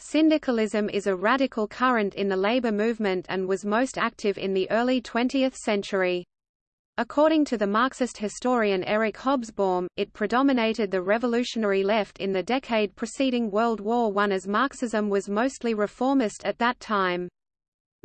Syndicalism is a radical current in the labor movement and was most active in the early 20th century. According to the Marxist historian Eric Hobsbawm, it predominated the revolutionary left in the decade preceding World War I as Marxism was mostly reformist at that time.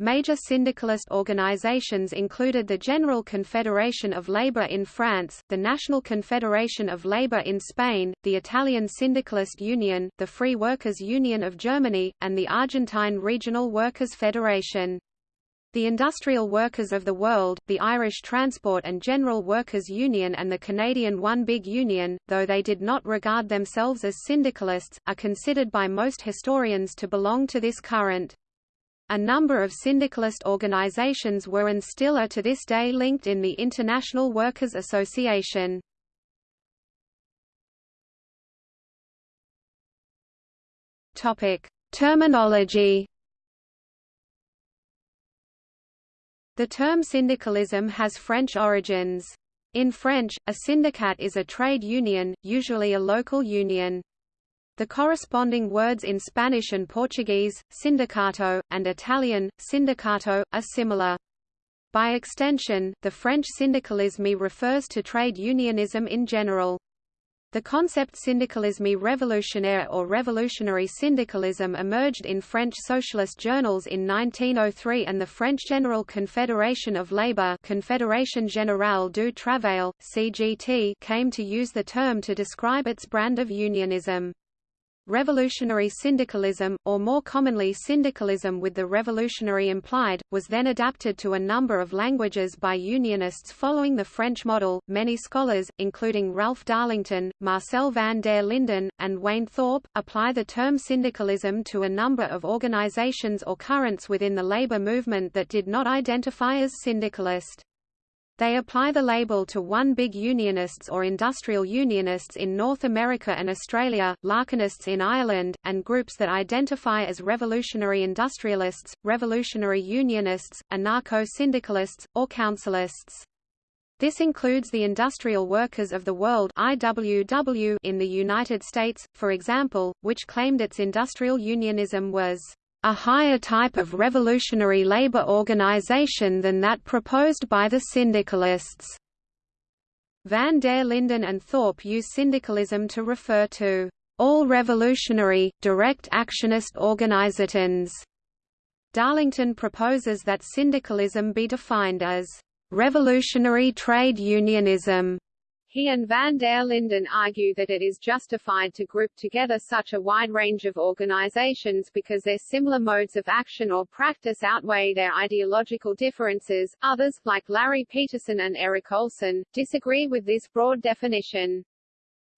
Major syndicalist organizations included the General Confederation of Labour in France, the National Confederation of Labour in Spain, the Italian Syndicalist Union, the Free Workers' Union of Germany, and the Argentine Regional Workers' Federation. The Industrial Workers of the World, the Irish Transport and General Workers Union and the Canadian One Big Union, though they did not regard themselves as syndicalists, are considered by most historians to belong to this current. A number of syndicalist organizations were and still are to this day linked in the International Workers' Association. Topic: Terminology. The term syndicalism has French origins. In French, a syndicat is a trade union, usually a local union. The corresponding words in Spanish and Portuguese, sindicato, and Italian, sindacato, are similar. By extension, the French syndicalisme refers to trade unionism in general. The concept syndicalisme révolutionnaire or revolutionary syndicalism emerged in French socialist journals in 1903 and the French General Confederation of Labour Confédération Générale du Travail, CGT came to use the term to describe its brand of unionism. Revolutionary syndicalism, or more commonly syndicalism with the revolutionary implied, was then adapted to a number of languages by unionists following the French model. Many scholars, including Ralph Darlington, Marcel van der Linden, and Wayne Thorpe, apply the term syndicalism to a number of organizations or currents within the labor movement that did not identify as syndicalist. They apply the label to one big unionists or industrial unionists in North America and Australia, Larkinists in Ireland, and groups that identify as revolutionary industrialists, revolutionary unionists, anarcho-syndicalists, or councilists. This includes the Industrial Workers of the World IWW in the United States, for example, which claimed its industrial unionism was a higher type of revolutionary labor organization than that proposed by the syndicalists. Van der Linden and Thorpe use syndicalism to refer to all revolutionary, direct actionist organizations. Darlington proposes that syndicalism be defined as revolutionary trade unionism he and van der Linden argue that it is justified to group together such a wide range of organizations because their similar modes of action or practice outweigh their ideological differences. Others, like Larry Peterson and Erik Olssen, disagree with this broad definition.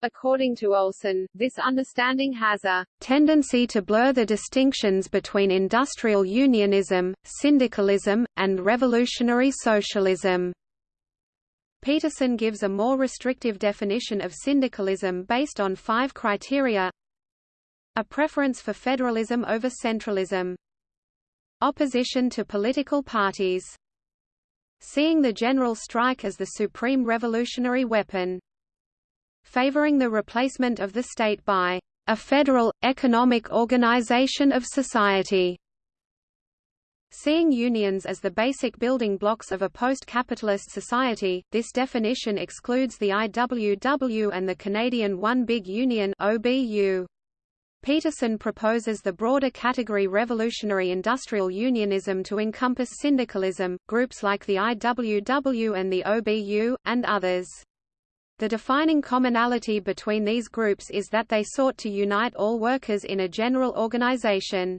According to Olssen, this understanding has a tendency to blur the distinctions between industrial unionism, syndicalism, and revolutionary socialism. Peterson gives a more restrictive definition of syndicalism based on five criteria. A preference for federalism over centralism. Opposition to political parties. Seeing the general strike as the supreme revolutionary weapon. Favoring the replacement of the state by a federal, economic organization of society Seeing unions as the basic building blocks of a post-capitalist society, this definition excludes the IWW and the Canadian One Big Union OBU. Peterson proposes the broader category revolutionary industrial unionism to encompass syndicalism, groups like the IWW and the OBU, and others. The defining commonality between these groups is that they sought to unite all workers in a general organization.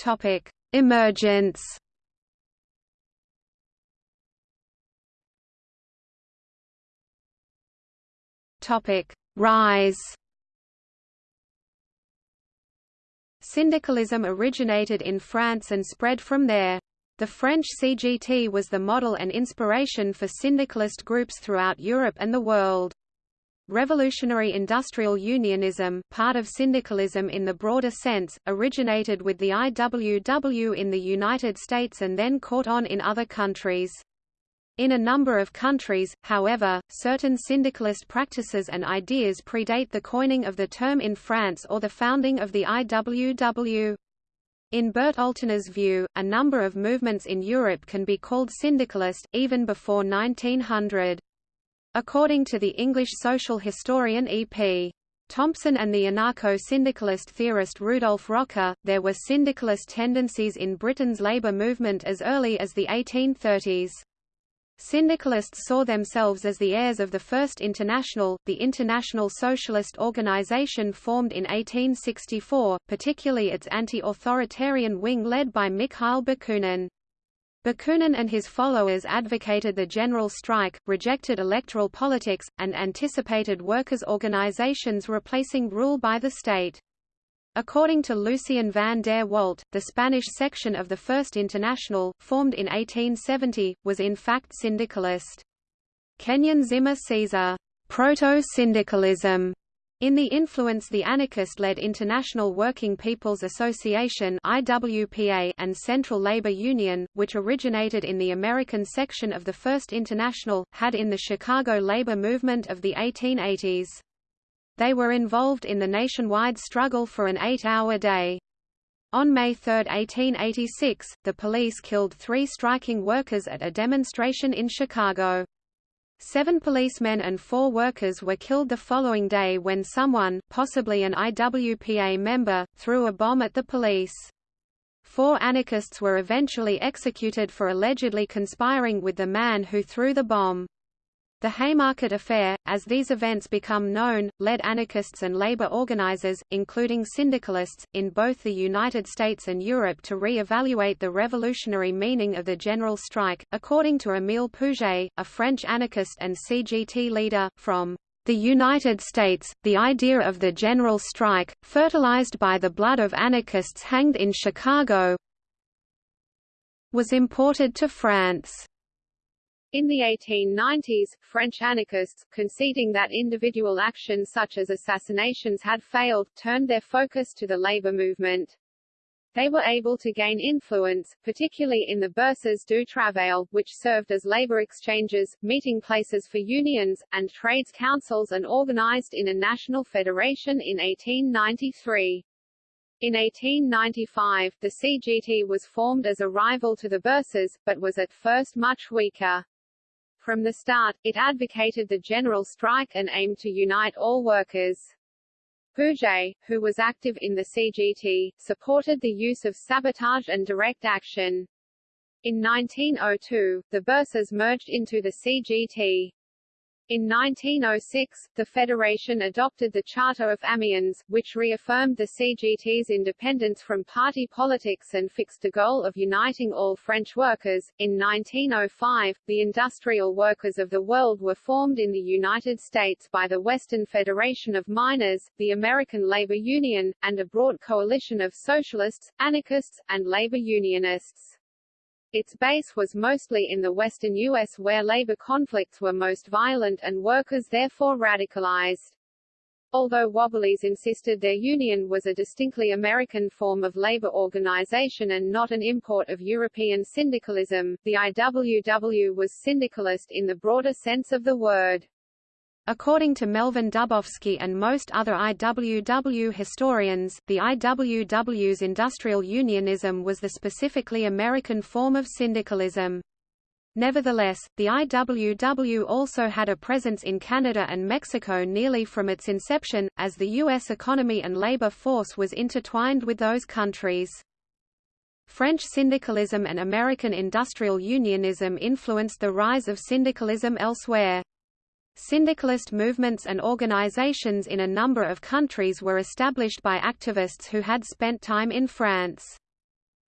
Topic: Emergence. Topic: Rise. Syndicalism originated in France and spread from there. The French CGT was the model and inspiration for syndicalist groups throughout Europe and the world. Revolutionary industrial unionism, part of syndicalism in the broader sense, originated with the IWW in the United States and then caught on in other countries. In a number of countries, however, certain syndicalist practices and ideas predate the coining of the term in France or the founding of the IWW. In Bert Altena's view, a number of movements in Europe can be called syndicalist, even before 1900. According to the English social historian E.P. Thompson and the anarcho-syndicalist theorist Rudolf Rocker, there were syndicalist tendencies in Britain's labour movement as early as the 1830s. Syndicalists saw themselves as the heirs of the First International, the international socialist organization formed in 1864, particularly its anti-authoritarian wing led by Mikhail Bakunin. Bakunin and his followers advocated the general strike, rejected electoral politics, and anticipated workers' organizations replacing rule by the state. According to Lucien van der Walt, the Spanish section of the First International, formed in 1870, was in fact syndicalist. Kenyon Zimmer sees a proto-syndicalism in the influence the anarchist-led International Working People's Association IWPA and Central Labor Union, which originated in the American section of the First International, had in the Chicago labor movement of the 1880s. They were involved in the nationwide struggle for an eight-hour day. On May 3, 1886, the police killed three striking workers at a demonstration in Chicago. Seven policemen and four workers were killed the following day when someone, possibly an IWPA member, threw a bomb at the police. Four anarchists were eventually executed for allegedly conspiring with the man who threw the bomb. The Haymarket Affair, as these events become known, led anarchists and labor organizers, including syndicalists, in both the United States and Europe to re-evaluate the revolutionary meaning of the general strike. According to Émile Pouget, a French anarchist and CGT leader, from the United States, the idea of the general strike, fertilized by the blood of anarchists hanged in Chicago, was imported to France. In the 1890s, French anarchists, conceding that individual actions such as assassinations had failed, turned their focus to the labor movement. They were able to gain influence, particularly in the Bourses du Travail, which served as labor exchanges, meeting places for unions, and trades councils and organized in a national federation in 1893. In 1895, the CGT was formed as a rival to the Bourses, but was at first much weaker. From the start, it advocated the general strike and aimed to unite all workers. Pouget, who was active in the CGT, supported the use of sabotage and direct action. In 1902, the Bourses merged into the CGT. In 1906, the Federation adopted the Charter of Amiens, which reaffirmed the CGT's independence from party politics and fixed the goal of uniting all French workers. In 1905, the industrial workers of the world were formed in the United States by the Western Federation of Miners, the American Labor Union, and a broad coalition of socialists, anarchists, and labor unionists. Its base was mostly in the western U.S. where labor conflicts were most violent and workers therefore radicalized. Although Wobblies insisted their union was a distinctly American form of labor organization and not an import of European syndicalism, the IWW was syndicalist in the broader sense of the word. According to Melvin Dubofsky and most other IWW historians, the IWW's industrial unionism was the specifically American form of syndicalism. Nevertheless, the IWW also had a presence in Canada and Mexico nearly from its inception, as the U.S. economy and labor force was intertwined with those countries. French syndicalism and American industrial unionism influenced the rise of syndicalism elsewhere. Syndicalist movements and organizations in a number of countries were established by activists who had spent time in France.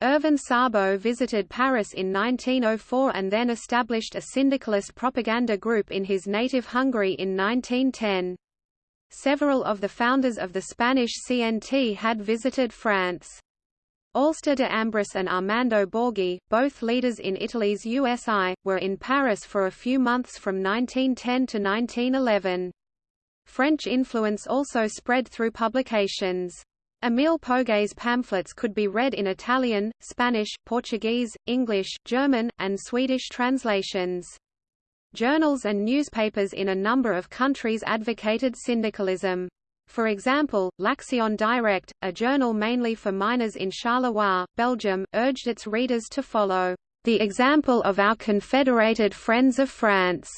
Irvin Szabo visited Paris in 1904 and then established a syndicalist propaganda group in his native Hungary in 1910. Several of the founders of the Spanish CNT had visited France. Alceste de Ambris and Armando Borghi, both leaders in Italy's USI, were in Paris for a few months from 1910 to 1911. French influence also spread through publications. Émile Pouget's pamphlets could be read in Italian, Spanish, Portuguese, English, German, and Swedish translations. Journals and newspapers in a number of countries advocated syndicalism. For example, L'Action Direct, a journal mainly for miners in Charleroi, Belgium, urged its readers to follow the example of our confederated friends of France.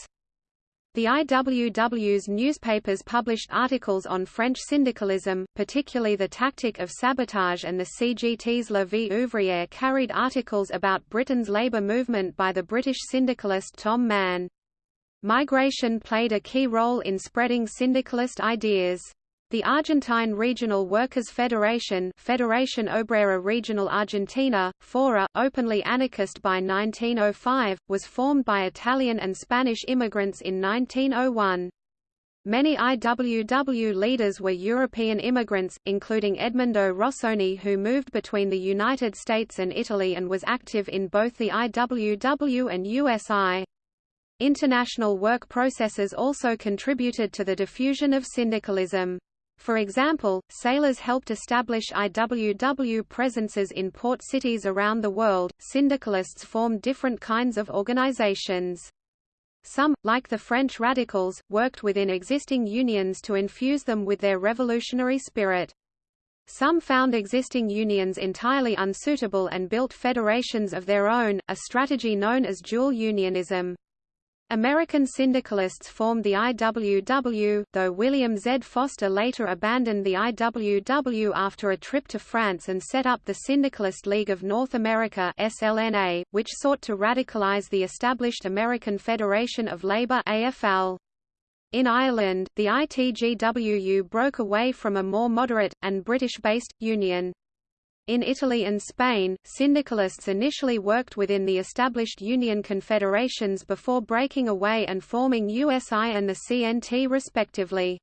The IWW's newspapers published articles on French syndicalism, particularly the tactic of sabotage and the CGT's La Vie ouvrière carried articles about Britain's labour movement by the British syndicalist Tom Mann. Migration played a key role in spreading syndicalist ideas. The Argentine Regional Workers' Federation Federación Obrera Regional Argentina, FORA, openly anarchist by 1905, was formed by Italian and Spanish immigrants in 1901. Many IWW leaders were European immigrants, including Edmundo Rossoni who moved between the United States and Italy and was active in both the IWW and USI. International work processes also contributed to the diffusion of syndicalism. For example, sailors helped establish IWW presences in port cities around the world. Syndicalists formed different kinds of organizations. Some, like the French radicals, worked within existing unions to infuse them with their revolutionary spirit. Some found existing unions entirely unsuitable and built federations of their own, a strategy known as dual unionism. American syndicalists formed the IWW, though William Z. Foster later abandoned the IWW after a trip to France and set up the Syndicalist League of North America SLNA, which sought to radicalize the established American Federation of Labor AFL. In Ireland, the ITGWU broke away from a more moderate, and British-based, union. In Italy and Spain, syndicalists initially worked within the established union confederations before breaking away and forming USI and the CNT respectively.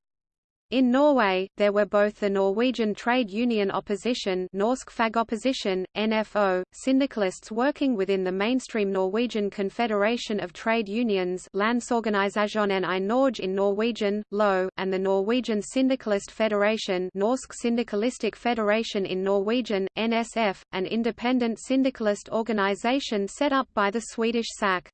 In Norway, there were both the Norwegian Trade Union Opposition Norsk Fagopposition, NFO, syndicalists working within the mainstream Norwegian Confederation of Trade Unions Landsorganisasjonen i Norge in Norwegian, LO, and the Norwegian Syndicalist Federation Norsk Syndikalistisk Federation in Norwegian, NSF, an independent syndicalist organization set up by the Swedish SAC.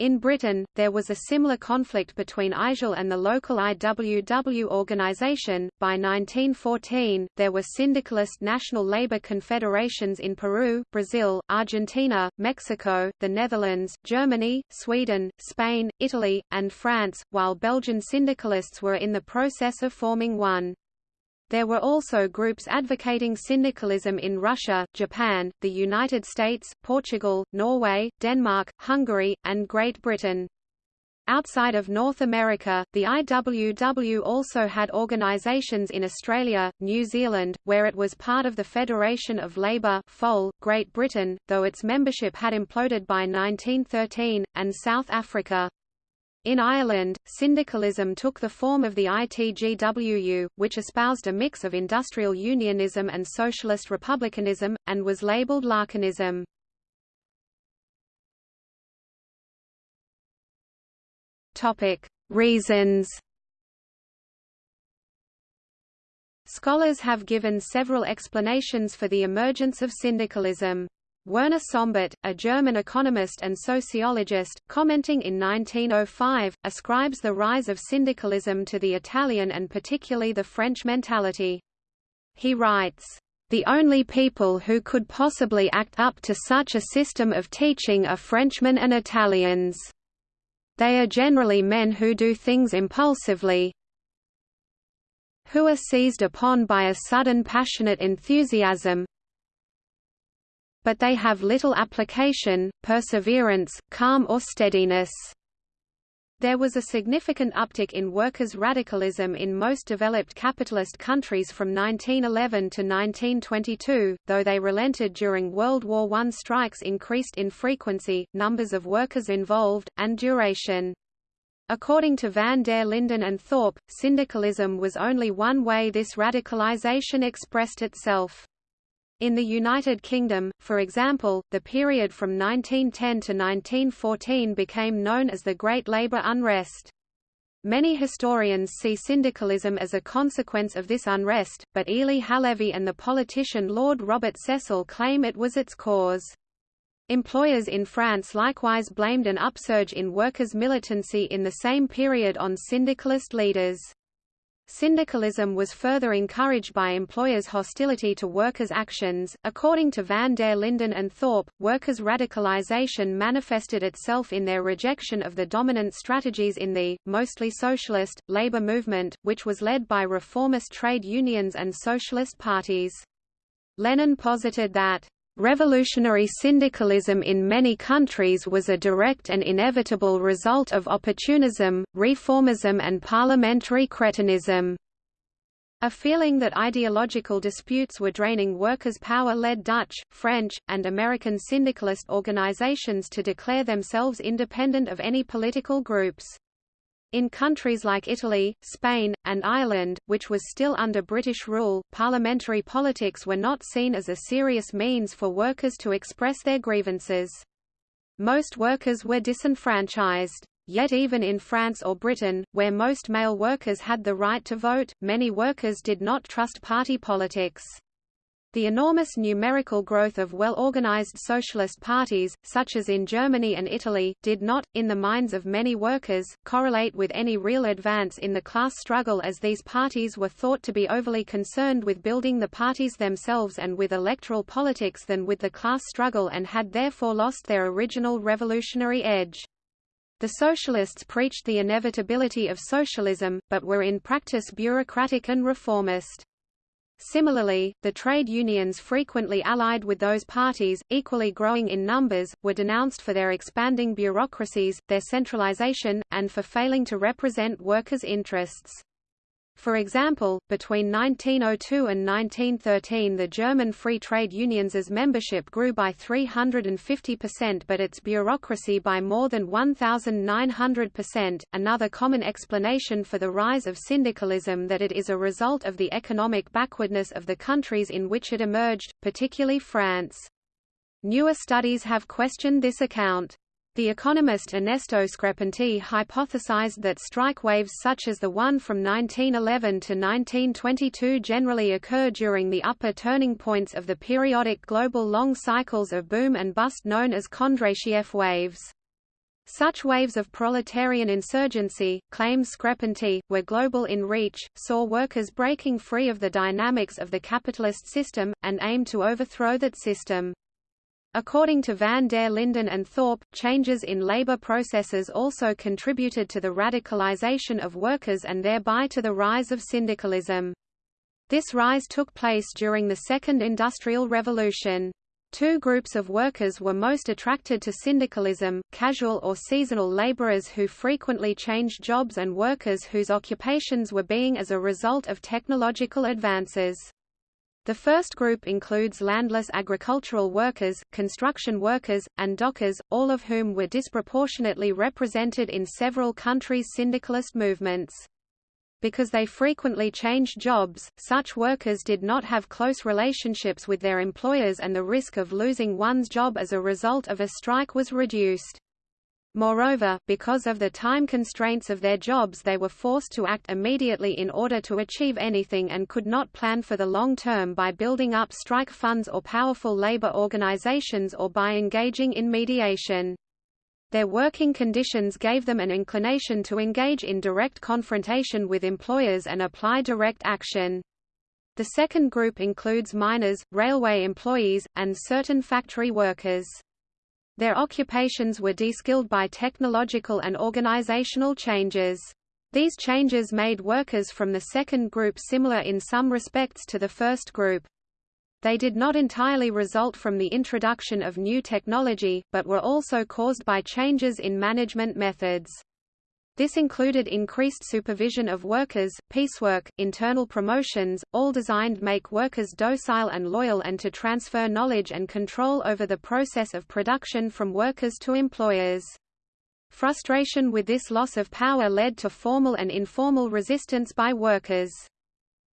In Britain, there was a similar conflict between IJL and the local IWW organisation. By 1914, there were syndicalist national labour confederations in Peru, Brazil, Argentina, Mexico, the Netherlands, Germany, Sweden, Spain, Italy, and France, while Belgian syndicalists were in the process of forming one. There were also groups advocating syndicalism in Russia, Japan, the United States, Portugal, Norway, Denmark, Hungary, and Great Britain. Outside of North America, the IWW also had organisations in Australia, New Zealand, where it was part of the Federation of Labour FOL, Great Britain, though its membership had imploded by 1913, and South Africa. In Ireland, syndicalism took the form of the ITGWU, which espoused a mix of industrial unionism and socialist republicanism, and was labelled Larkinism. Reasons Scholars have given several explanations for the emergence of syndicalism. Werner Sombart, a German economist and sociologist, commenting in 1905, ascribes the rise of syndicalism to the Italian and particularly the French mentality. He writes, "...the only people who could possibly act up to such a system of teaching are Frenchmen and Italians. They are generally men who do things impulsively, who are seized upon by a sudden passionate enthusiasm, but they have little application, perseverance, calm or steadiness. There was a significant uptick in workers' radicalism in most developed capitalist countries from 1911 to 1922, though they relented during World War I. Strikes increased in frequency, numbers of workers involved, and duration. According to van der Linden and Thorpe, syndicalism was only one way this radicalization expressed itself. In the United Kingdom, for example, the period from 1910 to 1914 became known as the Great Labour Unrest. Many historians see syndicalism as a consequence of this unrest, but Élie Halévy and the politician Lord Robert Cecil claim it was its cause. Employers in France likewise blamed an upsurge in workers' militancy in the same period on syndicalist leaders. Syndicalism was further encouraged by employers' hostility to workers' actions. According to van der Linden and Thorpe, workers' radicalization manifested itself in their rejection of the dominant strategies in the, mostly socialist, labor movement, which was led by reformist trade unions and socialist parties. Lenin posited that Revolutionary syndicalism in many countries was a direct and inevitable result of opportunism, reformism and parliamentary cretinism. A feeling that ideological disputes were draining workers' power led Dutch, French, and American syndicalist organizations to declare themselves independent of any political groups. In countries like Italy, Spain, and Ireland, which was still under British rule, parliamentary politics were not seen as a serious means for workers to express their grievances. Most workers were disenfranchised. Yet even in France or Britain, where most male workers had the right to vote, many workers did not trust party politics. The enormous numerical growth of well-organized socialist parties, such as in Germany and Italy, did not, in the minds of many workers, correlate with any real advance in the class struggle as these parties were thought to be overly concerned with building the parties themselves and with electoral politics than with the class struggle and had therefore lost their original revolutionary edge. The socialists preached the inevitability of socialism, but were in practice bureaucratic and reformist. Similarly, the trade unions frequently allied with those parties, equally growing in numbers, were denounced for their expanding bureaucracies, their centralization, and for failing to represent workers' interests. For example, between 1902 and 1913 the German Free Trade Unions' membership grew by 350% but its bureaucracy by more than 1,900%. Another common explanation for the rise of syndicalism that it is a result of the economic backwardness of the countries in which it emerged, particularly France. Newer studies have questioned this account. The economist Ernesto Screpanti hypothesized that strike waves such as the one from 1911 to 1922 generally occur during the upper turning points of the periodic global long cycles of boom and bust known as Kondratiev waves. Such waves of proletarian insurgency, claims Screpanti, were global in reach, saw workers breaking free of the dynamics of the capitalist system, and aimed to overthrow that system. According to van der Linden and Thorpe, changes in labor processes also contributed to the radicalization of workers and thereby to the rise of syndicalism. This rise took place during the Second Industrial Revolution. Two groups of workers were most attracted to syndicalism, casual or seasonal laborers who frequently changed jobs and workers whose occupations were being as a result of technological advances. The first group includes landless agricultural workers, construction workers, and dockers, all of whom were disproportionately represented in several countries' syndicalist movements. Because they frequently changed jobs, such workers did not have close relationships with their employers and the risk of losing one's job as a result of a strike was reduced. Moreover, because of the time constraints of their jobs they were forced to act immediately in order to achieve anything and could not plan for the long term by building up strike funds or powerful labor organizations or by engaging in mediation. Their working conditions gave them an inclination to engage in direct confrontation with employers and apply direct action. The second group includes miners, railway employees, and certain factory workers. Their occupations were deskilled by technological and organizational changes. These changes made workers from the second group similar in some respects to the first group. They did not entirely result from the introduction of new technology, but were also caused by changes in management methods. This included increased supervision of workers, piecework, internal promotions, all designed make workers docile and loyal and to transfer knowledge and control over the process of production from workers to employers. Frustration with this loss of power led to formal and informal resistance by workers.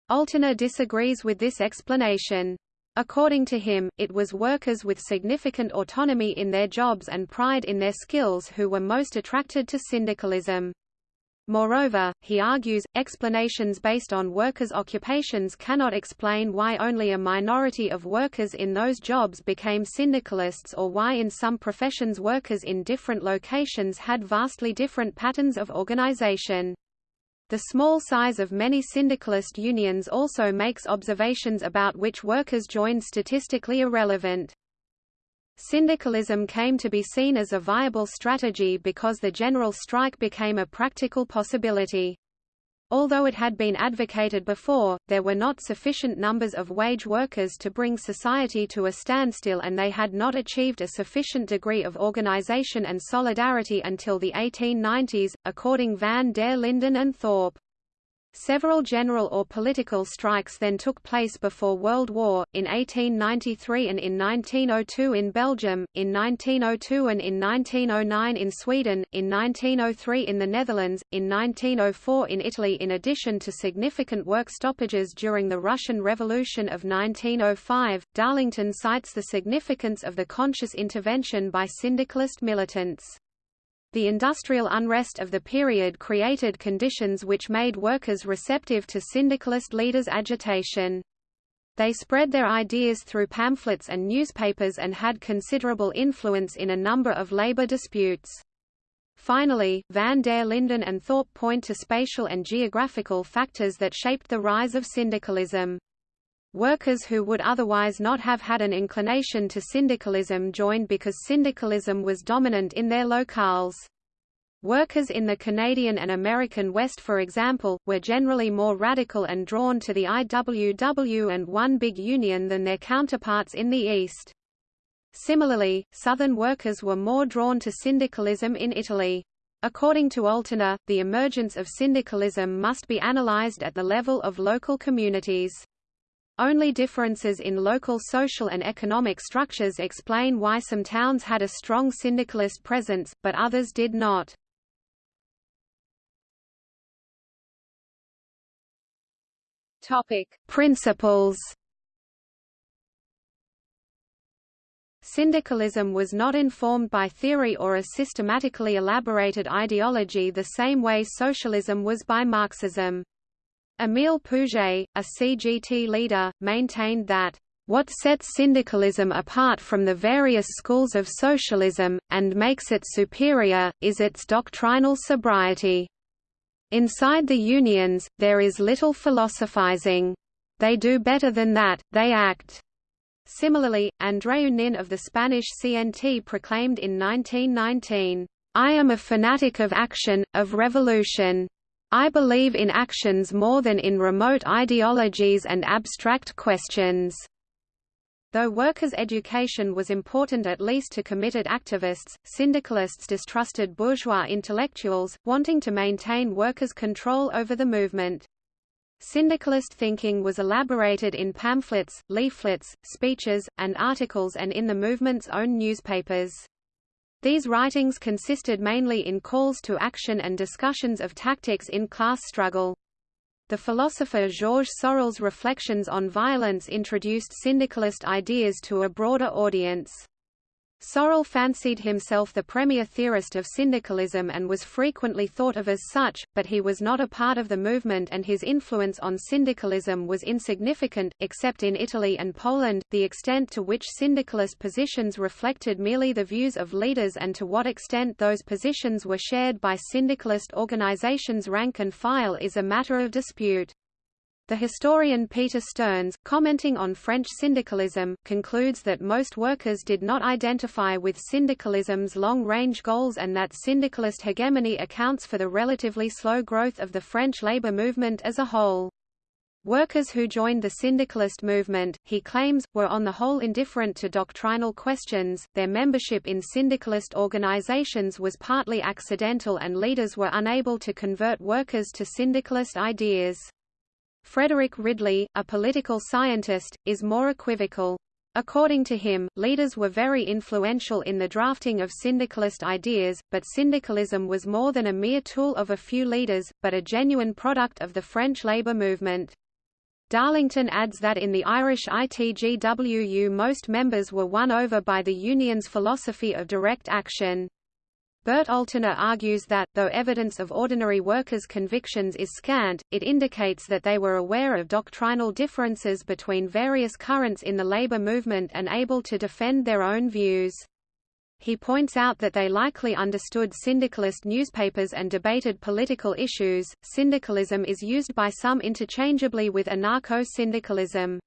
Altena disagrees with this explanation. According to him, it was workers with significant autonomy in their jobs and pride in their skills who were most attracted to syndicalism. Moreover, he argues, explanations based on workers' occupations cannot explain why only a minority of workers in those jobs became syndicalists or why in some professions workers in different locations had vastly different patterns of organization. The small size of many syndicalist unions also makes observations about which workers joined statistically irrelevant. Syndicalism came to be seen as a viable strategy because the general strike became a practical possibility. Although it had been advocated before, there were not sufficient numbers of wage workers to bring society to a standstill and they had not achieved a sufficient degree of organization and solidarity until the 1890s, according van der Linden and Thorpe. Several general or political strikes then took place before World War, in 1893 and in 1902 in Belgium, in 1902 and in 1909 in Sweden, in 1903 in the Netherlands, in 1904 in Italy in addition to significant work stoppages during the Russian Revolution of 1905, Darlington cites the significance of the conscious intervention by syndicalist militants. The industrial unrest of the period created conditions which made workers receptive to syndicalist leaders' agitation. They spread their ideas through pamphlets and newspapers and had considerable influence in a number of labor disputes. Finally, van der Linden and Thorpe point to spatial and geographical factors that shaped the rise of syndicalism. Workers who would otherwise not have had an inclination to syndicalism joined because syndicalism was dominant in their locales. Workers in the Canadian and American West for example, were generally more radical and drawn to the IWW and One Big Union than their counterparts in the East. Similarly, Southern workers were more drawn to syndicalism in Italy. According to Altena, the emergence of syndicalism must be analyzed at the level of local communities. Only differences in local social and economic structures explain why some towns had a strong syndicalist presence, but others did not. Topic: Principles. Syndicalism was not informed by theory or a systematically elaborated ideology the same way socialism was by Marxism. Émile Pouget, a CGT leader, maintained that what sets syndicalism apart from the various schools of socialism, and makes it superior, is its doctrinal sobriety. Inside the unions, there is little philosophizing. They do better than that, they act. Similarly, Andreu Nin of the Spanish CNT proclaimed in 1919, I am a fanatic of action, of revolution. I believe in actions more than in remote ideologies and abstract questions. Though workers' education was important at least to committed activists, syndicalists distrusted bourgeois intellectuals, wanting to maintain workers' control over the movement. Syndicalist thinking was elaborated in pamphlets, leaflets, speeches, and articles and in the movement's own newspapers. These writings consisted mainly in calls to action and discussions of tactics in class struggle. The philosopher Georges Sorel's reflections on violence introduced syndicalist ideas to a broader audience. Sorel fancied himself the premier theorist of syndicalism and was frequently thought of as such, but he was not a part of the movement and his influence on syndicalism was insignificant, except in Italy and Poland, the extent to which syndicalist positions reflected merely the views of leaders and to what extent those positions were shared by syndicalist organizations rank and file is a matter of dispute. The historian Peter Stearns, commenting on French syndicalism, concludes that most workers did not identify with syndicalism's long-range goals and that syndicalist hegemony accounts for the relatively slow growth of the French labor movement as a whole. Workers who joined the syndicalist movement, he claims, were on the whole indifferent to doctrinal questions, their membership in syndicalist organizations was partly accidental and leaders were unable to convert workers to syndicalist ideas. Frederick Ridley, a political scientist, is more equivocal. According to him, leaders were very influential in the drafting of syndicalist ideas, but syndicalism was more than a mere tool of a few leaders, but a genuine product of the French labor movement. Darlington adds that in the Irish ITGWU most members were won over by the union's philosophy of direct action. Bert Altena argues that, though evidence of ordinary workers' convictions is scant, it indicates that they were aware of doctrinal differences between various currents in the labor movement and able to defend their own views. He points out that they likely understood syndicalist newspapers and debated political issues. Syndicalism is used by some interchangeably with anarcho-syndicalism.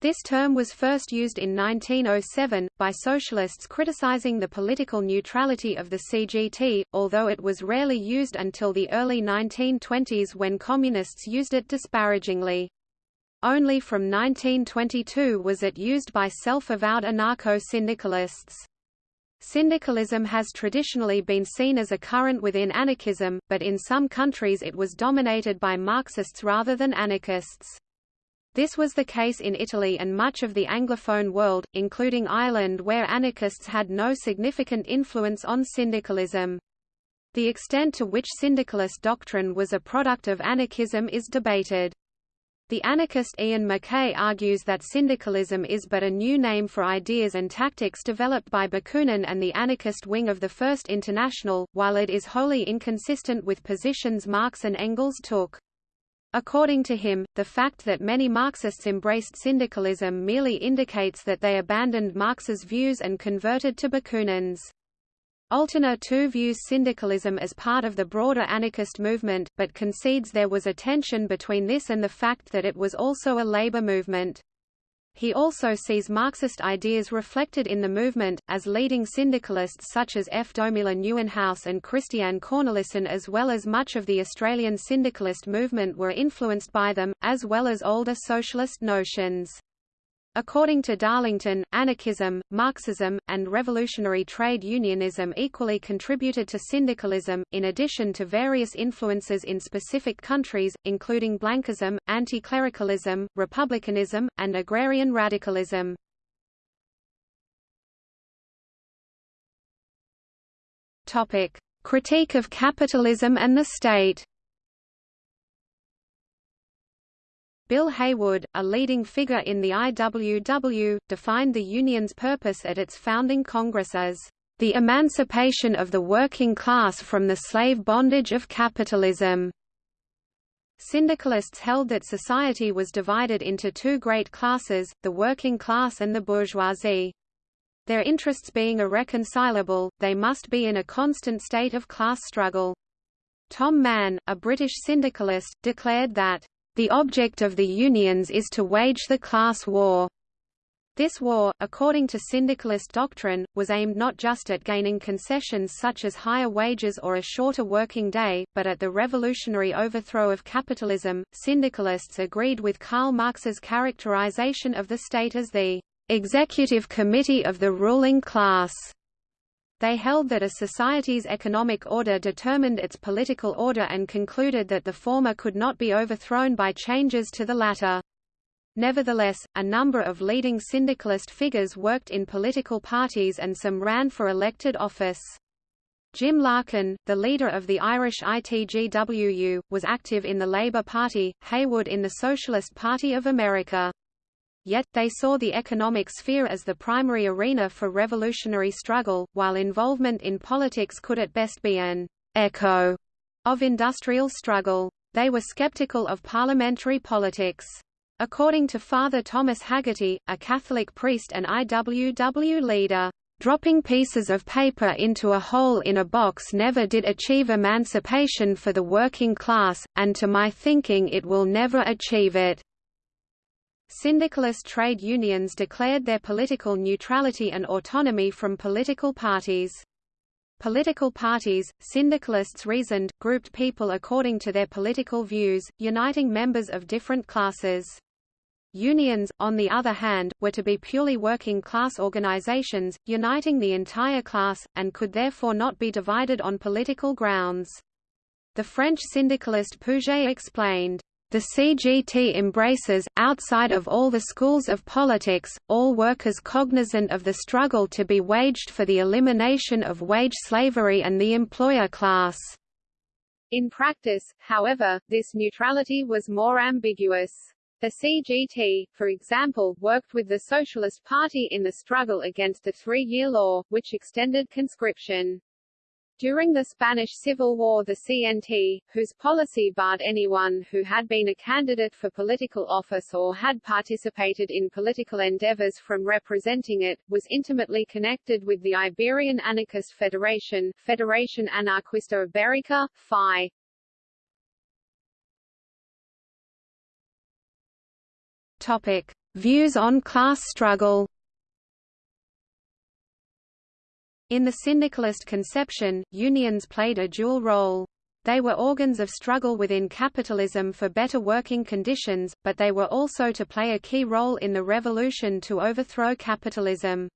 This term was first used in 1907, by socialists criticizing the political neutrality of the CGT, although it was rarely used until the early 1920s when communists used it disparagingly. Only from 1922 was it used by self-avowed anarcho-syndicalists. Syndicalism has traditionally been seen as a current within anarchism, but in some countries it was dominated by Marxists rather than anarchists. This was the case in Italy and much of the Anglophone world, including Ireland where anarchists had no significant influence on syndicalism. The extent to which syndicalist doctrine was a product of anarchism is debated. The anarchist Iain McKay argues that syndicalism is but a new name for ideas and tactics developed by Bakunin and the anarchist wing of the First International, while it is wholly inconsistent with positions Marx and Engels took. According to him, the fact that many Marxists embraced syndicalism merely indicates that they abandoned Marx's views and converted to Bakunin's. Altena too views syndicalism as part of the broader anarchist movement, but concedes there was a tension between this and the fact that it was also a labor movement. He also sees Marxist ideas reflected in the movement, as leading syndicalists such as F. Domela Nieuwenhuis and Christiaan Cornelissen as well as much of the Australian syndicalist movement were influenced by them, as well as older socialist notions. According to Darlington, anarchism, Marxism, and revolutionary trade unionism equally contributed to syndicalism, in addition to various influences in specific countries, including Blanquism, anti-clericalism, republicanism, and agrarian radicalism. Critique of capitalism and the state Bill Haywood, a leading figure in the IWW, defined the union's purpose at its founding Congress as the emancipation of the working class from the slave bondage of capitalism. Syndicalists held that society was divided into two great classes, the working class and the bourgeoisie. Their interests being irreconcilable, they must be in a constant state of class struggle. Tom Mann, a British syndicalist, declared that the object of the unions is to wage the class war. This war, according to syndicalist doctrine, was aimed not just at gaining concessions such as higher wages or a shorter working day, but at the revolutionary overthrow of capitalism. Syndicalists agreed with Karl Marx's characterization of the state as the executive committee of the ruling class. They held that a society's economic order determined its political order and concluded that the former could not be overthrown by changes to the latter. Nevertheless, a number of leading syndicalist figures worked in political parties and some ran for elected office. Jim Larkin, the leader of the Irish ITGWU, was active in the Labour Party, Haywood in the Socialist Party of America. Yet, they saw the economic sphere as the primary arena for revolutionary struggle, while involvement in politics could at best be an echo of industrial struggle. They were skeptical of parliamentary politics. According to Father Thomas Hagerty, a Catholic priest and IWW leader, dropping pieces of paper into a hole in a box never did achieve emancipation for the working class, and to my thinking it will never achieve it. Syndicalist trade unions declared their political neutrality and autonomy from political parties. Political parties, syndicalists reasoned, grouped people according to their political views, uniting members of different classes. Unions, on the other hand, were to be purely working-class organizations, uniting the entire class, and could therefore not be divided on political grounds. The French syndicalist Pouget explained, the CGT embraces, outside of all the schools of politics, all workers cognizant of the struggle to be waged for the elimination of wage slavery and the employer class. In practice, however, this neutrality was more ambiguous. The CGT, for example, worked with the Socialist Party in the struggle against the three-year law, which extended conscription. During the Spanish Civil War the CNT, whose policy barred anyone who had been a candidate for political office or had participated in political endeavors from representing it, was intimately connected with the Iberian Anarchist Federation Federación Anarquista Ibérica, FI. Topic. Views on class struggle In the syndicalist conception, unions played a dual role. They were organs of struggle within capitalism for better working conditions, but they were also to play a key role in the revolution to overthrow capitalism.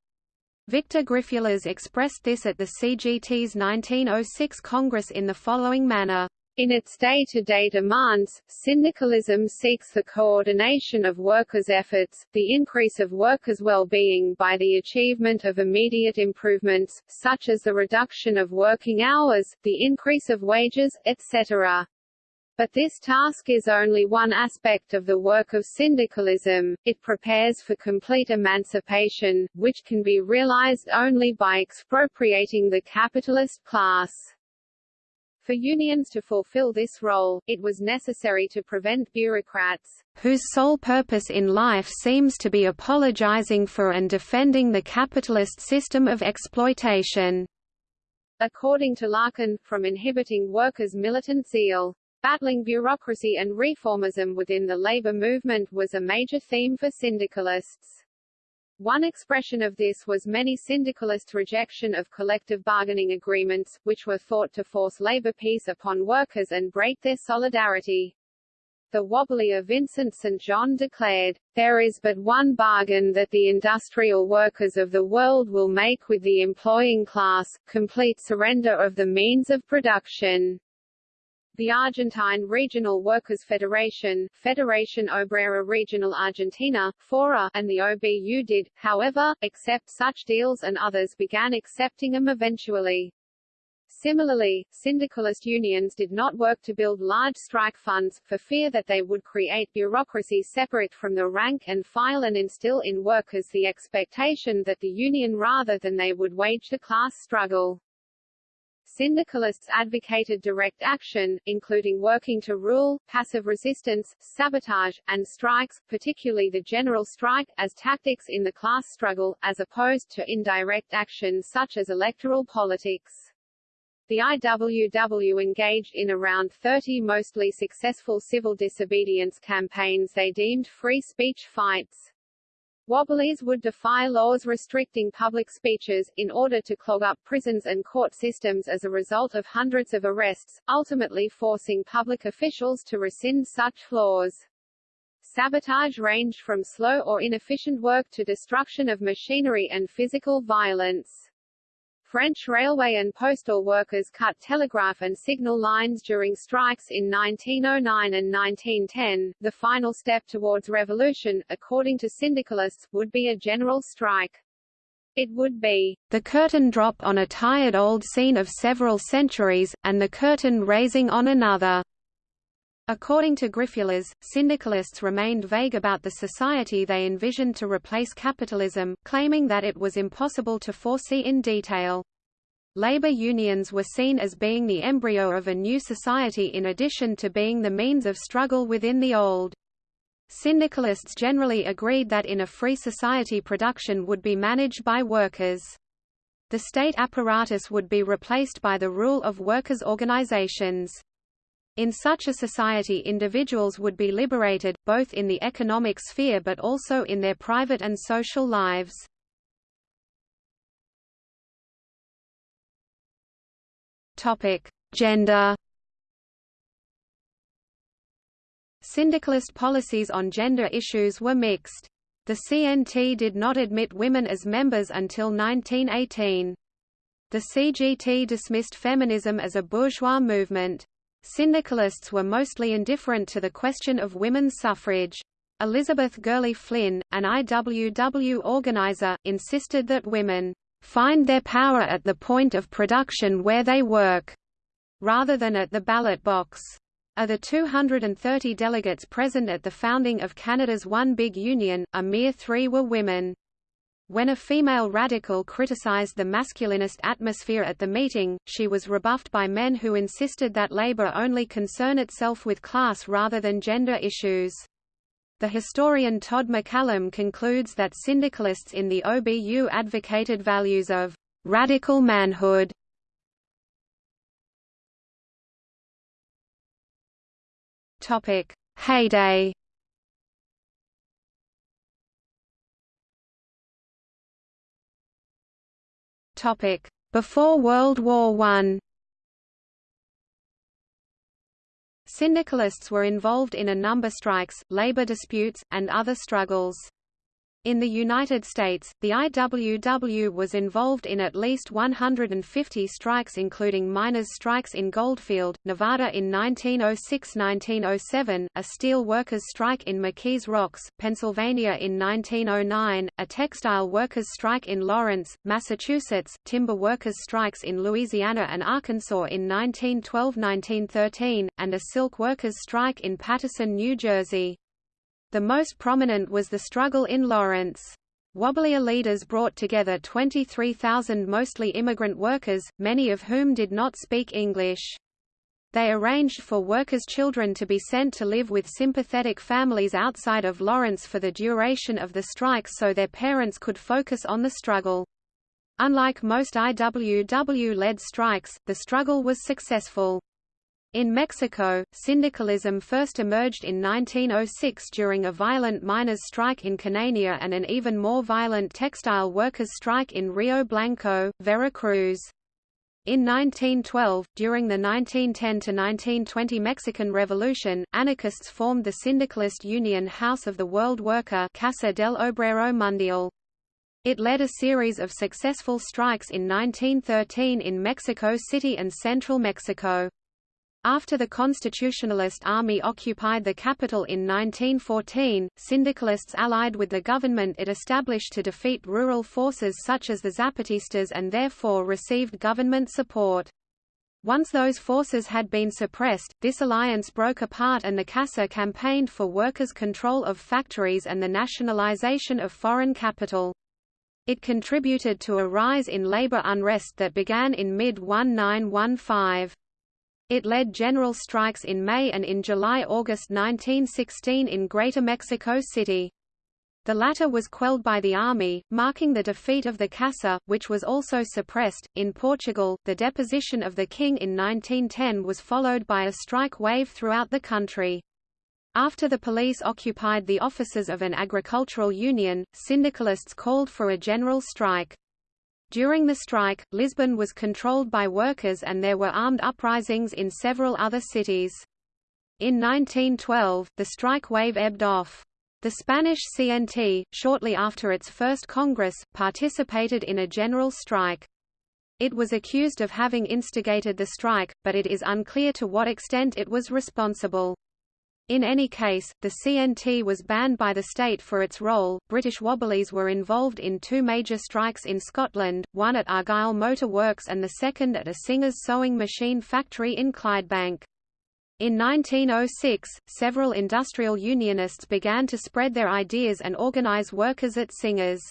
Victor Griffuelhes expressed this at the CGT's 1906 Congress in the following manner. In its day-to-day -day demands, syndicalism seeks the coordination of workers' efforts, the increase of workers' well-being by the achievement of immediate improvements, such as the reduction of working hours, the increase of wages, etc. But this task is only one aspect of the work of syndicalism, it prepares for complete emancipation, which can be realized only by expropriating the capitalist class. For unions to fulfill this role, it was necessary to prevent bureaucrats, whose sole purpose in life seems to be apologizing for and defending the capitalist system of exploitation. According to Larkin, from inhibiting workers' militant zeal. Battling bureaucracy and reformism within the labor movement was a major theme for syndicalists. One expression of this was many syndicalist rejection of collective bargaining agreements, which were thought to force labor peace upon workers and break their solidarity. The wobbly of Vincent St. John declared, There is but one bargain that the industrial workers of the world will make with the employing class, complete surrender of the means of production. The Argentine Regional Workers Federation Federación Obrera Regional Argentina, FORA, and the OBU did, however, accept such deals and others began accepting them eventually. Similarly, syndicalist unions did not work to build large strike funds, for fear that they would create bureaucracy separate from the rank and file and instill in workers the expectation that the union rather than they would wage the class struggle. Syndicalists advocated direct action, including working to rule, passive resistance, sabotage, and strikes, particularly the general strike, as tactics in the class struggle, as opposed to indirect action such as electoral politics. The IWW engaged in around 30 mostly successful civil disobedience campaigns they deemed free speech fights. Wobblies would defy laws restricting public speeches, in order to clog up prisons and court systems as a result of hundreds of arrests, ultimately forcing public officials to rescind such laws. Sabotage ranged from slow or inefficient work to destruction of machinery and physical violence. French railway and postal workers cut telegraph and signal lines during strikes in 1909 and 1910. The final step towards revolution, according to syndicalists, would be a general strike. It would be the curtain drop on a tired old scene of several centuries, and the curtain raising on another. According to Griffuelhes, syndicalists remained vague about the society they envisioned to replace capitalism, claiming that it was impossible to foresee in detail. Labor unions were seen as being the embryo of a new society in addition to being the means of struggle within the old. Syndicalists generally agreed that in a free society production would be managed by workers. The state apparatus would be replaced by the rule of workers' organizations. In such a society individuals would be liberated, both in the economic sphere but also in their private and social lives. Gender Syndicalist policies on gender issues were mixed. The CNT did not admit women as members until 1918. The CGT dismissed feminism as a bourgeois movement. Syndicalists were mostly indifferent to the question of women's suffrage. Elizabeth Gurley Flynn, an IWW organizer, insisted that women find their power at the point of production where they work, rather than at the ballot box. Of the 230 delegates present at the founding of Canada's One Big Union, a mere three were women. When a female radical criticized the masculinist atmosphere at the meeting, she was rebuffed by men who insisted that labor only concern itself with class rather than gender issues. The historian Todd McCallum concludes that syndicalists in the OBU advocated values of radical manhood. Topic: Heyday Topic: Before World War I. Syndicalists were involved in a number strikes, labor disputes, and other struggles. In the United States, the IWW was involved in at least 150 strikes including miners' strikes in Goldfield, Nevada in 1906–1907, a steel workers' strike in McKees Rocks, Pennsylvania in 1909, a textile workers' strike in Lawrence, Massachusetts, timber workers' strikes in Louisiana and Arkansas in 1912–1913, and a silk workers' strike in Paterson, New Jersey. The most prominent was the struggle in Lawrence. Wobblier leaders brought together 23,000 mostly immigrant workers, many of whom did not speak English. They arranged for workers' children to be sent to live with sympathetic families outside of Lawrence for the duration of the strike so their parents could focus on the struggle. Unlike most IWW-led strikes, the struggle was successful. In Mexico, syndicalism first emerged in 1906 during a violent miners' strike in Cananea and an even more violent textile workers' strike in Rio Blanco, Veracruz. In 1912, during the 1910–1920 Mexican Revolution, anarchists formed the syndicalist union House of the World Worker Casa del Obrero Mundial. It led a series of successful strikes in 1913 in Mexico City and central Mexico. After the Constitutionalist Army occupied the capital in 1914, syndicalists allied with the government it established to defeat rural forces such as the Zapatistas and therefore received government support. Once those forces had been suppressed, this alliance broke apart and the CASA campaigned for workers' control of factories and the nationalization of foreign capital. It contributed to a rise in labor unrest that began in mid-1915. It led general strikes in May and in July–August 1916 in Greater Mexico City. The latter was quelled by the army, marking the defeat of the Casa, which was also suppressed. In Portugal, the deposition of the king in 1910 was followed by a strike wave throughout the country. After the police occupied the offices of an agricultural union, syndicalists called for a general strike. During the strike, Lisbon was controlled by workers and there were armed uprisings in several other cities. In 1912, the strike wave ebbed off. The Spanish CNT, shortly after its first Congress, participated in a general strike. It was accused of having instigated the strike, but it is unclear to what extent it was responsible. In any case, the CNT was banned by the state for its role. British Wobblies were involved in two major strikes in Scotland, one at Argyll Motor Works and the second at a Singer's sewing machine factory in Clydebank. In 1906, several industrial unionists began to spread their ideas and organize workers at Singers.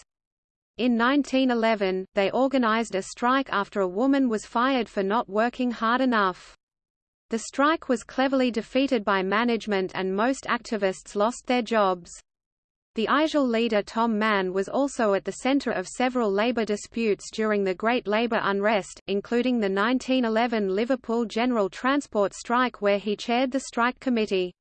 In 1911, they organized a strike after a woman was fired for not working hard enough. The strike was cleverly defeated by management and most activists lost their jobs. The IJL leader Tom Mann was also at the center of several labor disputes during the Great Labor Unrest, including the 1911 Liverpool General Transport strike where he chaired the strike committee.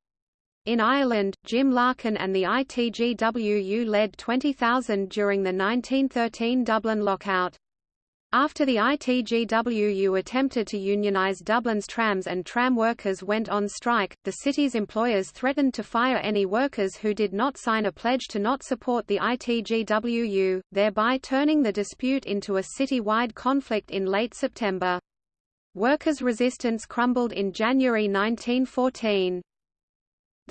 In Ireland, Jim Larkin and the ITGWU led 20,000 during the 1913 Dublin lockout. After the ITGWU attempted to unionize Dublin's trams and tram workers went on strike, the city's employers threatened to fire any workers who did not sign a pledge to not support the ITGWU, thereby turning the dispute into a city-wide conflict in late September. Workers' resistance crumbled in January 1914.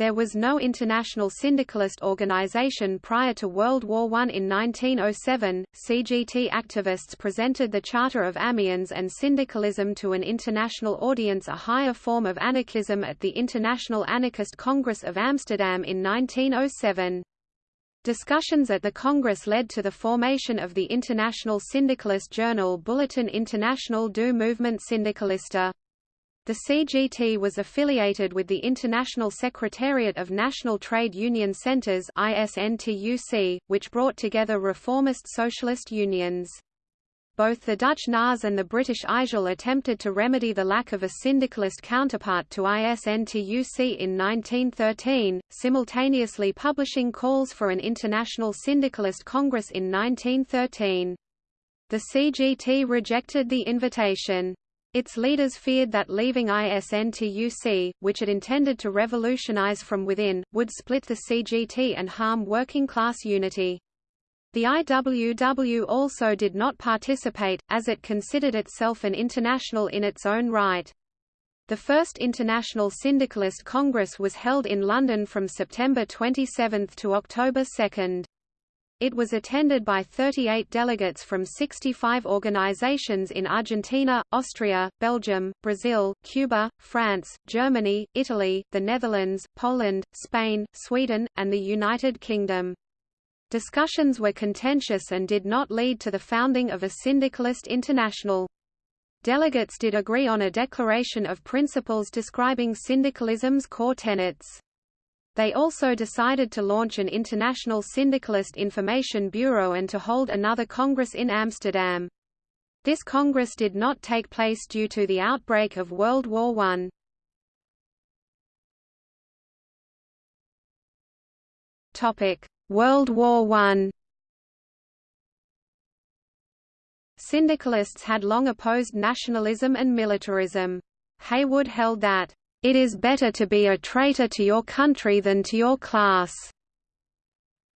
There was no international syndicalist organization prior to World War I. In 1907, CGT activists presented the Charter of Amiens and syndicalism to an international audience a higher form of anarchism at the International Anarchist Congress of Amsterdam in 1907. Discussions at the Congress led to the formation of the international syndicalist journal Bulletin International du Mouvement Syndicaliste. The CGT was affiliated with the International Secretariat of National Trade Union Centers ISNTUC, which brought together reformist socialist unions. Both the Dutch NAS and the British IJL attempted to remedy the lack of a syndicalist counterpart to ISNTUC in 1913, simultaneously publishing calls for an international syndicalist congress in 1913. The CGT rejected the invitation. Its leaders feared that leaving ISNTUC, which it intended to revolutionize from within, would split the CGT and harm working-class unity. The IWW also did not participate, as it considered itself an international in its own right. The first International Syndicalist Congress was held in London from September 27 to October 2. It was attended by 38 delegates from 65 organizations in Argentina, Austria, Belgium, Brazil, Cuba, France, Germany, Italy, the Netherlands, Poland, Spain, Sweden, and the United Kingdom. Discussions were contentious and did not lead to the founding of a syndicalist international. Delegates did agree on a declaration of principles describing syndicalism's core tenets. They also decided to launch an international syndicalist information bureau and to hold another congress in Amsterdam. This congress did not take place due to the outbreak of World War I. Topic: World War I Syndicalists had long opposed nationalism and militarism. Haywood held that, "...it is better to be a traitor to your country than to your class."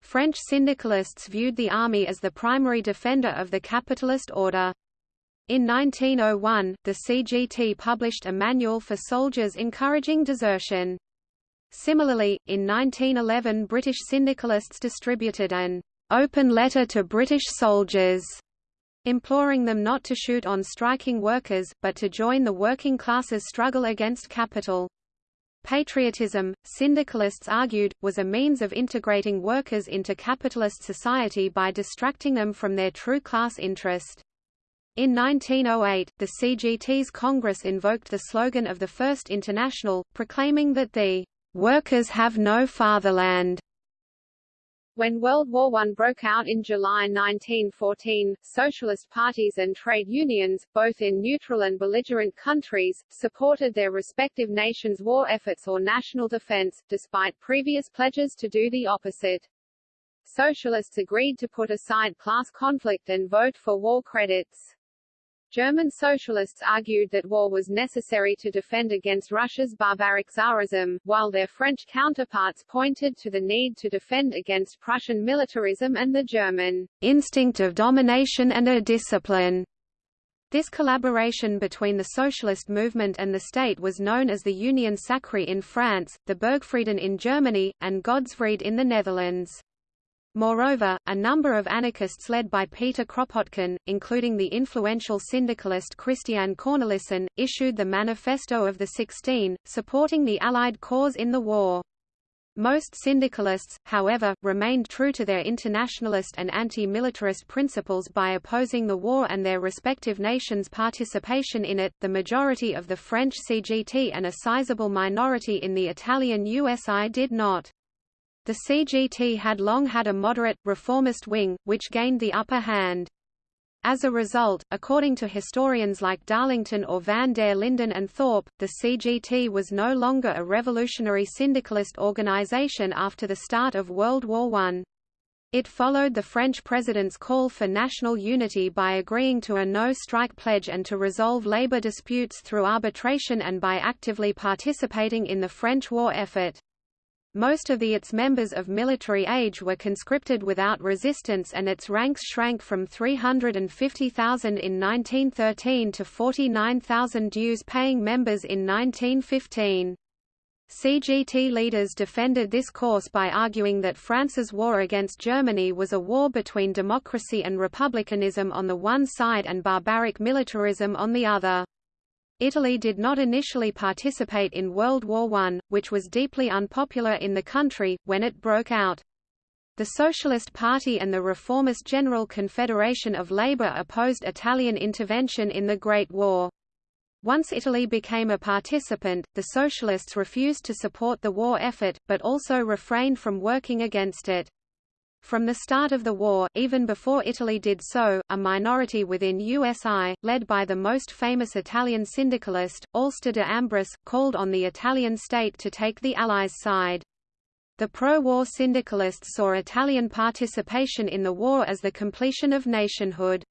French syndicalists viewed the army as the primary defender of the capitalist order. In 1901, the CGT published a manual for soldiers encouraging desertion. Similarly, in 1911 British syndicalists distributed an open letter to British soldiers imploring them not to shoot on striking workers, but to join the working classes' struggle against capital. Patriotism, syndicalists argued, was a means of integrating workers into capitalist society by distracting them from their true class interest. In 1908, the CGT's Congress invoked the slogan of the First International, proclaiming that the Workers have no fatherland. When World War I broke out in July 1914, socialist parties and trade unions, both in neutral and belligerent countries, supported their respective nations' war efforts or national defense, despite previous pledges to do the opposite. Socialists agreed to put aside class conflict and vote for war credits. German socialists argued that war was necessary to defend against Russia's barbaric Tsarism, while their French counterparts pointed to the need to defend against Prussian militarism and the German instinct of domination and a discipline. This collaboration between the socialist movement and the state was known as the Union Sacrée in France, the Burgfrieden in Germany, and Godsvrede in the Netherlands. Moreover, a number of anarchists led by Peter Kropotkin, including the influential syndicalist Christian Cornelissen, issued the Manifesto of the Sixteen, supporting the Allied cause in the war. Most syndicalists, however, remained true to their internationalist and anti-militarist principles by opposing the war and their respective nations' participation in it. The majority of the French CGT and a sizable minority in the Italian USI did not. The CGT had long had a moderate, reformist wing, which gained the upper hand. As a result, according to historians like Darlington or van der Linden and Thorpe, the CGT was no longer a revolutionary syndicalist organization after the start of World War I. It followed the French president's call for national unity by agreeing to a no-strike pledge and to resolve labor disputes through arbitration and by actively participating in the French war effort. Most of the its members of military age were conscripted without resistance and its ranks shrank from 350,000 in 1913 to 49,000 dues-paying members in 1915. CGT leaders defended this course by arguing that France's war against Germany was a war between democracy and republicanism on the one side and barbaric militarism on the other. Italy did not initially participate in World War I, which was deeply unpopular in the country, when it broke out. The Socialist Party and the Reformist General Confederation of Labour opposed Italian intervention in the Great War. Once Italy became a participant, the Socialists refused to support the war effort, but also refrained from working against it. From the start of the war, even before Italy did so, a minority within USI, led by the most famous Italian syndicalist, Alceste de called on the Italian state to take the Allies' side. The pro-war syndicalists saw Italian participation in the war as the completion of nationhood.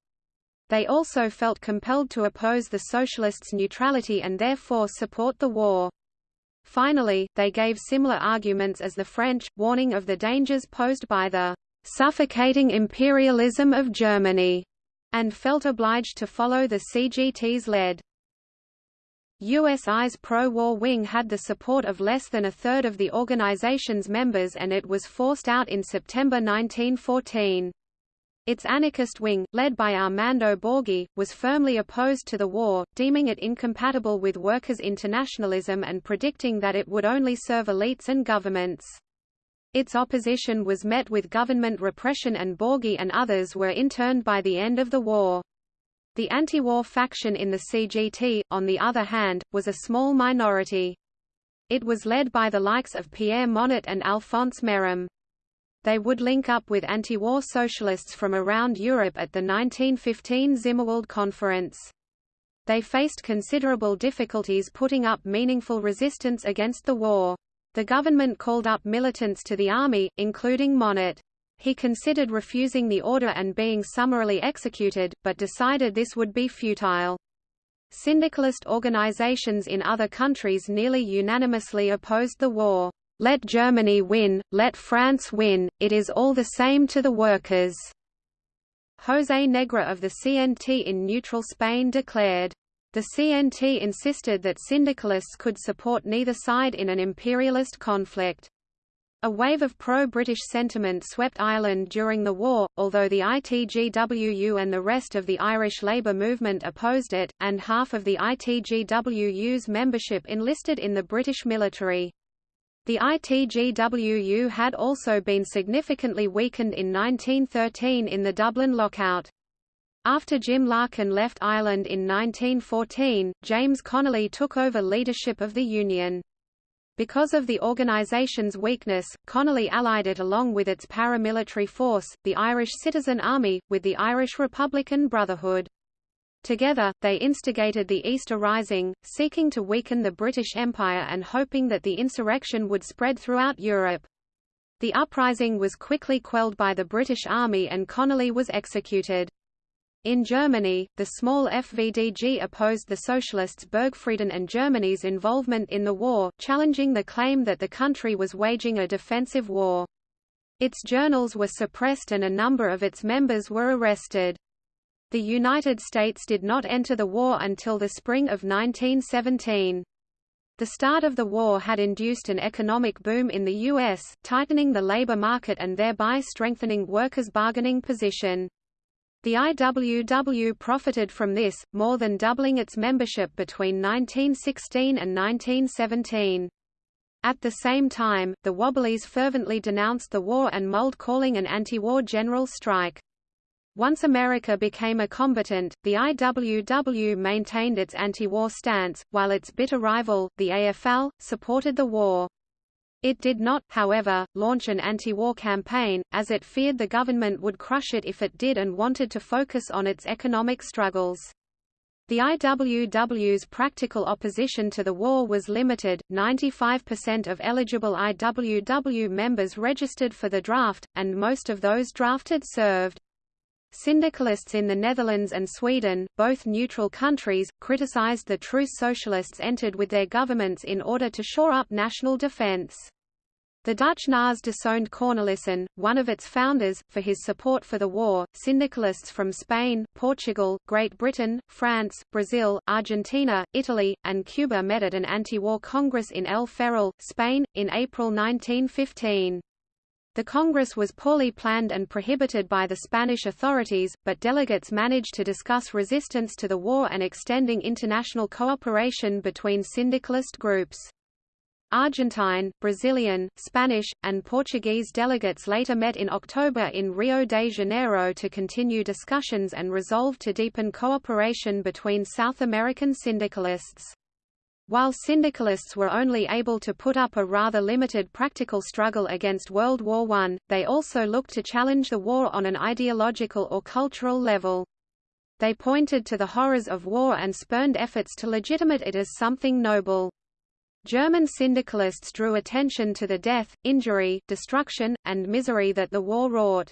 They also felt compelled to oppose the socialists' neutrality and therefore support the war. Finally, they gave similar arguments as the French, warning of the dangers posed by the suffocating imperialism of Germany, and felt obliged to follow the CGT's lead. USI's pro-war wing had the support of less than a third of the organization's members and it was forced out in September 1914. Its anarchist wing, led by Armando Borghi, was firmly opposed to the war, deeming it incompatible with workers' internationalism and predicting that it would only serve elites and governments. Its opposition was met with government repression and Borghi and others were interned by the end of the war. The anti-war faction in the CGT, on the other hand, was a small minority. It was led by the likes of Pierre Monatte and Alphonse Merrheim they would link up with anti-war socialists from around Europe at the 1915 Zimmerwald Conference. They faced considerable difficulties putting up meaningful resistance against the war. The government called up militants to the army, including Monatte. He considered refusing the order and being summarily executed, but decided this would be futile. Syndicalist organizations in other countries nearly unanimously opposed the war. Let Germany win, let France win, it is all the same to the workers." José Negre of the CNT in neutral Spain declared, the CNT insisted that syndicalists could support neither side in an imperialist conflict. A wave of pro-British sentiment swept Ireland during the war, although the ITGWU and the rest of the Irish Labour movement opposed it, and half of the ITGWU's membership enlisted in the British military. The ITGWU had also been significantly weakened in 1913 in the Dublin lockout. After Jim Larkin left Ireland in 1914, James Connolly took over leadership of the Union. Because of the organisation's weakness, Connolly allied it along with its paramilitary force, the Irish Citizen Army, with the Irish Republican Brotherhood. Together, they instigated the Easter Rising, seeking to weaken the British Empire and hoping that the insurrection would spread throughout Europe. The uprising was quickly quelled by the British Army and Connolly was executed. In Germany, the small FVDG opposed the socialists Burgfrieden and Germany's involvement in the war, challenging the claim that the country was waging a defensive war. Its journals were suppressed and a number of its members were arrested. The United States did not enter the war until the spring of 1917. The start of the war had induced an economic boom in the U.S., tightening the labor market and thereby strengthening workers' bargaining position. The IWW profited from this, more than doubling its membership between 1916 and 1917. At the same time, the Wobblies fervently denounced the war and mulled calling an anti-war general strike. Once America became a combatant, the IWW maintained its anti-war stance, while its bitter rival, the AFL, supported the war. It did not, however, launch an anti-war campaign, as it feared the government would crush it if it did and wanted to focus on its economic struggles. The IWW's practical opposition to the war was limited, 95% of eligible IWW members registered for the draft, and most of those drafted served. Syndicalists in the Netherlands and Sweden, both neutral countries, criticized the truce socialists entered with their governments in order to shore up national defense. The Dutch NAS disowned Cornelissen, one of its founders, for his support for the war, syndicalists from Spain, Portugal, Great Britain, France, Brazil, Argentina, Italy, and Cuba met at an anti-war congress in El Ferrol, Spain, in April 1915. The Congress was poorly planned and prohibited by the Spanish authorities, but delegates managed to discuss resistance to the war and extending international cooperation between syndicalist groups. Argentine, Brazilian, Spanish, and Portuguese delegates later met in October in Rio de Janeiro to continue discussions and resolve to deepen cooperation between South American syndicalists. While syndicalists were only able to put up a rather limited practical struggle against World War I, they also looked to challenge the war on an ideological or cultural level. They pointed to the horrors of war and spurned efforts to legitimate it as something noble. German syndicalists drew attention to the death, injury, destruction, and misery that the war wrought.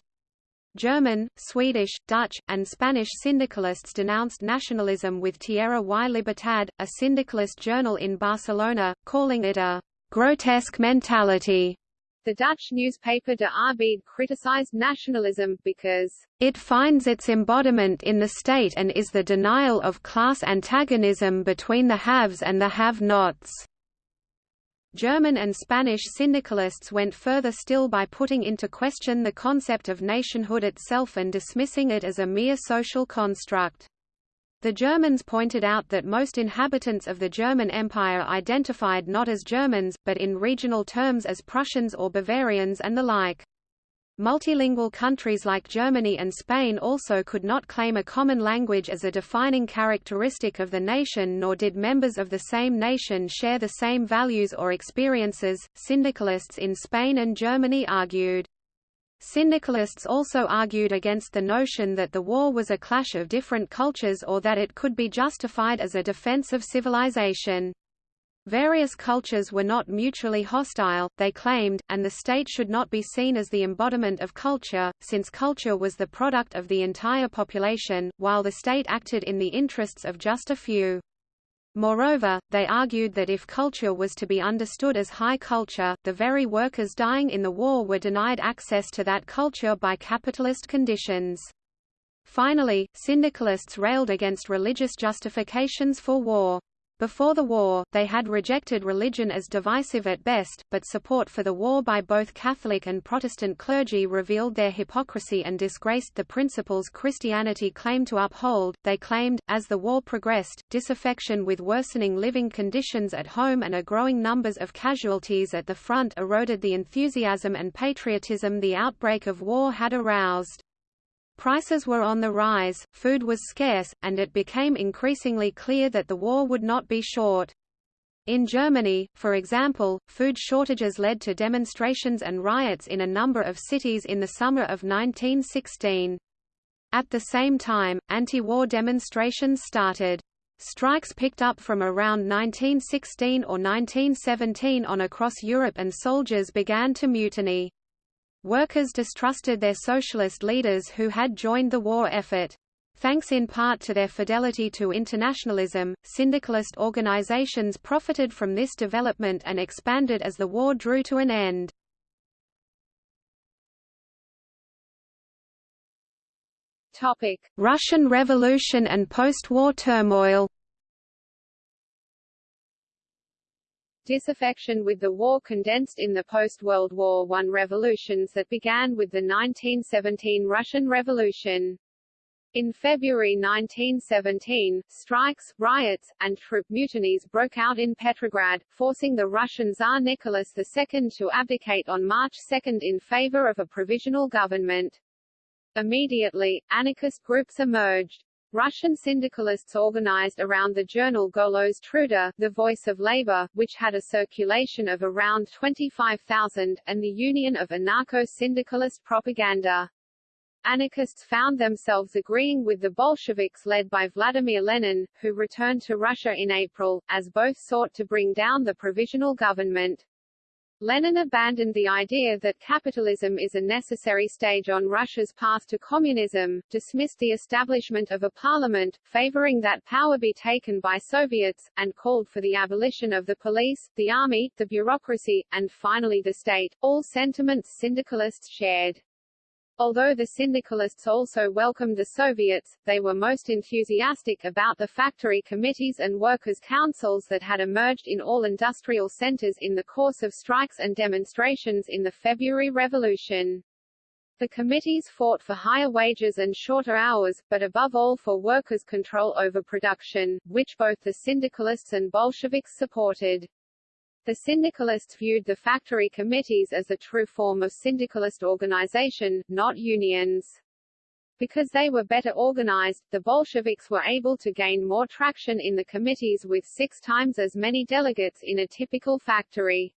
German, Swedish, Dutch, and Spanish syndicalists denounced nationalism with Tierra y Libertad, a syndicalist journal in Barcelona, calling it a grotesque mentality. The Dutch newspaper De Arbeid criticized nationalism, because it finds its embodiment in the state and is the denial of class antagonism between the haves and the have-nots. German and Spanish syndicalists went further still by putting into question the concept of nationhood itself and dismissing it as a mere social construct. The Germans pointed out that most inhabitants of the German Empire identified not as Germans, but in regional terms as Prussians or Bavarians and the like. Multilingual countries like Germany and Spain also could not claim a common language as a defining characteristic of the nation nor did members of the same nation share the same values or experiences, syndicalists in Spain and Germany argued. Syndicalists also argued against the notion that the war was a clash of different cultures or that it could be justified as a defense of civilization. Various cultures were not mutually hostile, they claimed, and the state should not be seen as the embodiment of culture, since culture was the product of the entire population, while the state acted in the interests of just a few. Moreover, they argued that if culture was to be understood as high culture, the very workers dying in the war were denied access to that culture by capitalist conditions. Finally, syndicalists railed against religious justifications for war. Before the war, they had rejected religion as divisive at best, but support for the war by both Catholic and Protestant clergy revealed their hypocrisy and disgraced the principles Christianity claimed to uphold. They claimed, as the war progressed, disaffection with worsening living conditions at home and a growing numbers of casualties at the front eroded the enthusiasm and patriotism the outbreak of war had aroused. Prices were on the rise, food was scarce, and it became increasingly clear that the war would not be short. In Germany, for example, food shortages led to demonstrations and riots in a number of cities in the summer of 1916. At the same time, anti-war demonstrations started. Strikes picked up from around 1916 or 1917 on across Europe and soldiers began to mutiny. Workers distrusted their socialist leaders who had joined the war effort. Thanks in part to their fidelity to internationalism, syndicalist organizations profited from this development and expanded as the war drew to an end. Topic: Russian Revolution and post-war turmoil. Disaffection with the war condensed in the post-World War I revolutions that began with the 1917 Russian Revolution. In February 1917, strikes, riots, and troop mutinies broke out in Petrograd, forcing the Russian Tsar Nicholas II to abdicate on March 2 in favor of a provisional government. Immediately, anarchist groups emerged. Russian syndicalists organized around the journal Golos Truda, the Voice of Labor, which had a circulation of around 25,000, and the Union of Anarcho-Syndicalist Propaganda. Anarchists found themselves agreeing with the Bolsheviks led by Vladimir Lenin, who returned to Russia in April, as both sought to bring down the provisional government. Lenin abandoned the idea that capitalism is a necessary stage on Russia's path to communism, dismissed the establishment of a parliament, favoring that power be taken by Soviets, and called for the abolition of the police, the army, the bureaucracy, and finally the state, all sentiments syndicalists shared. Although the syndicalists also welcomed the Soviets, they were most enthusiastic about the factory committees and workers' councils that had emerged in all industrial centers in the course of strikes and demonstrations in the February Revolution. The committees fought for higher wages and shorter hours, but above all for workers' control over production, which both the syndicalists and Bolsheviks supported. The syndicalists viewed the factory committees as a true form of syndicalist organization, not unions. Because they were better organized, the Bolsheviks were able to gain more traction in the committees with six times as many delegates in a typical factory.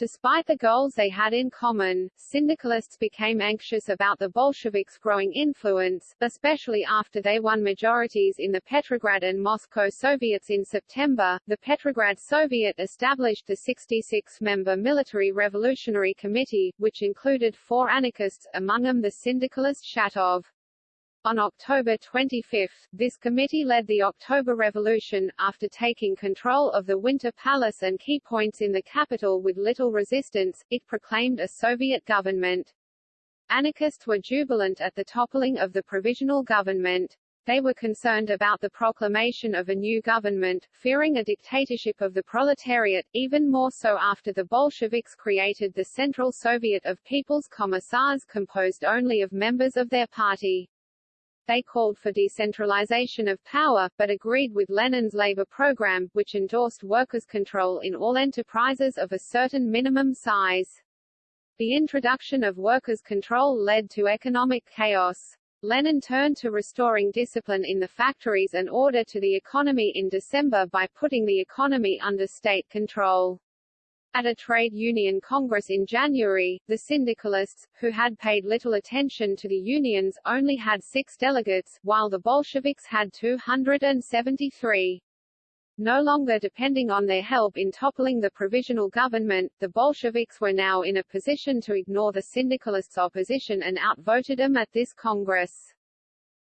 Despite the goals they had in common, syndicalists became anxious about the Bolsheviks' growing influence, especially after they won majorities in the Petrograd and Moscow Soviets in September. The Petrograd Soviet established the 66-member Military Revolutionary Committee, which included four anarchists, among them the syndicalist Shatov. On October 25, this committee led the October Revolution, after taking control of the Winter Palace and key points in the capital with little resistance, it proclaimed a Soviet government. Anarchists were jubilant at the toppling of the provisional government. They were concerned about the proclamation of a new government, fearing a dictatorship of the proletariat, even more so after the Bolsheviks created the Central Soviet of People's Commissars composed only of members of their party. They called for decentralization of power, but agreed with Lenin's labor program, which endorsed workers' control in all enterprises of a certain minimum size. The introduction of workers' control led to economic chaos. Lenin turned to restoring discipline in the factories and order to the economy in December by putting the economy under state control. At a trade union congress in January, the syndicalists, who had paid little attention to the unions, only had six delegates, while the Bolsheviks had 273. No longer depending on their help in toppling the provisional government, the Bolsheviks were now in a position to ignore the syndicalists' opposition and outvoted them at this Congress.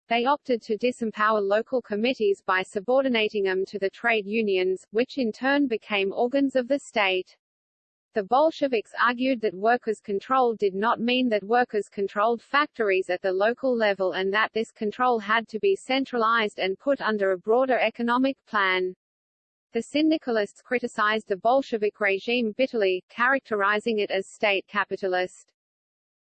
They opted to disempower local committees by subordinating them to the trade unions, which in turn became organs of the state. The Bolsheviks argued that workers' control did not mean that workers controlled factories at the local level and that this control had to be centralized and put under a broader economic plan. The syndicalists criticized the Bolshevik regime bitterly, characterizing it as state capitalist.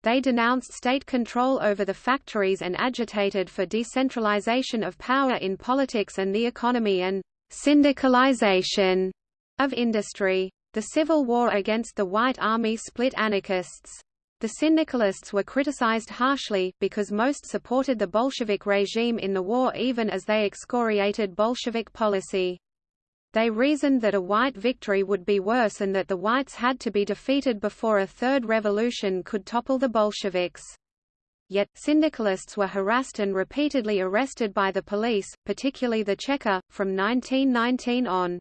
They denounced state control over the factories and agitated for decentralization of power in politics and the economy and syndicalization of industry. The civil war against the White Army split anarchists. The syndicalists were criticized harshly, because most supported the Bolshevik regime in the war even as they excoriated Bolshevik policy. They reasoned that a white victory would be worse and that the whites had to be defeated before a third revolution could topple the Bolsheviks. Yet, syndicalists were harassed and repeatedly arrested by the police, particularly the Cheka, from 1919 on.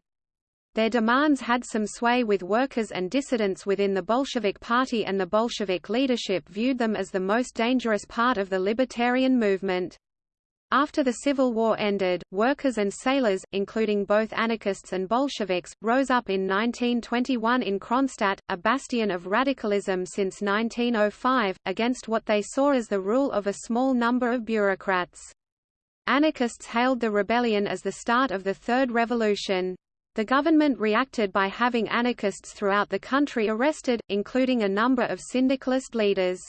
Their demands had some sway with workers and dissidents within the Bolshevik Party and the Bolshevik leadership viewed them as the most dangerous part of the libertarian movement. After the Civil War ended, workers and sailors, including both anarchists and Bolsheviks, rose up in 1921 in Kronstadt, a bastion of radicalism since 1905, against what they saw as the rule of a small number of bureaucrats. Anarchists hailed the rebellion as the start of the Third Revolution. The government reacted by having anarchists throughout the country arrested, including a number of syndicalist leaders.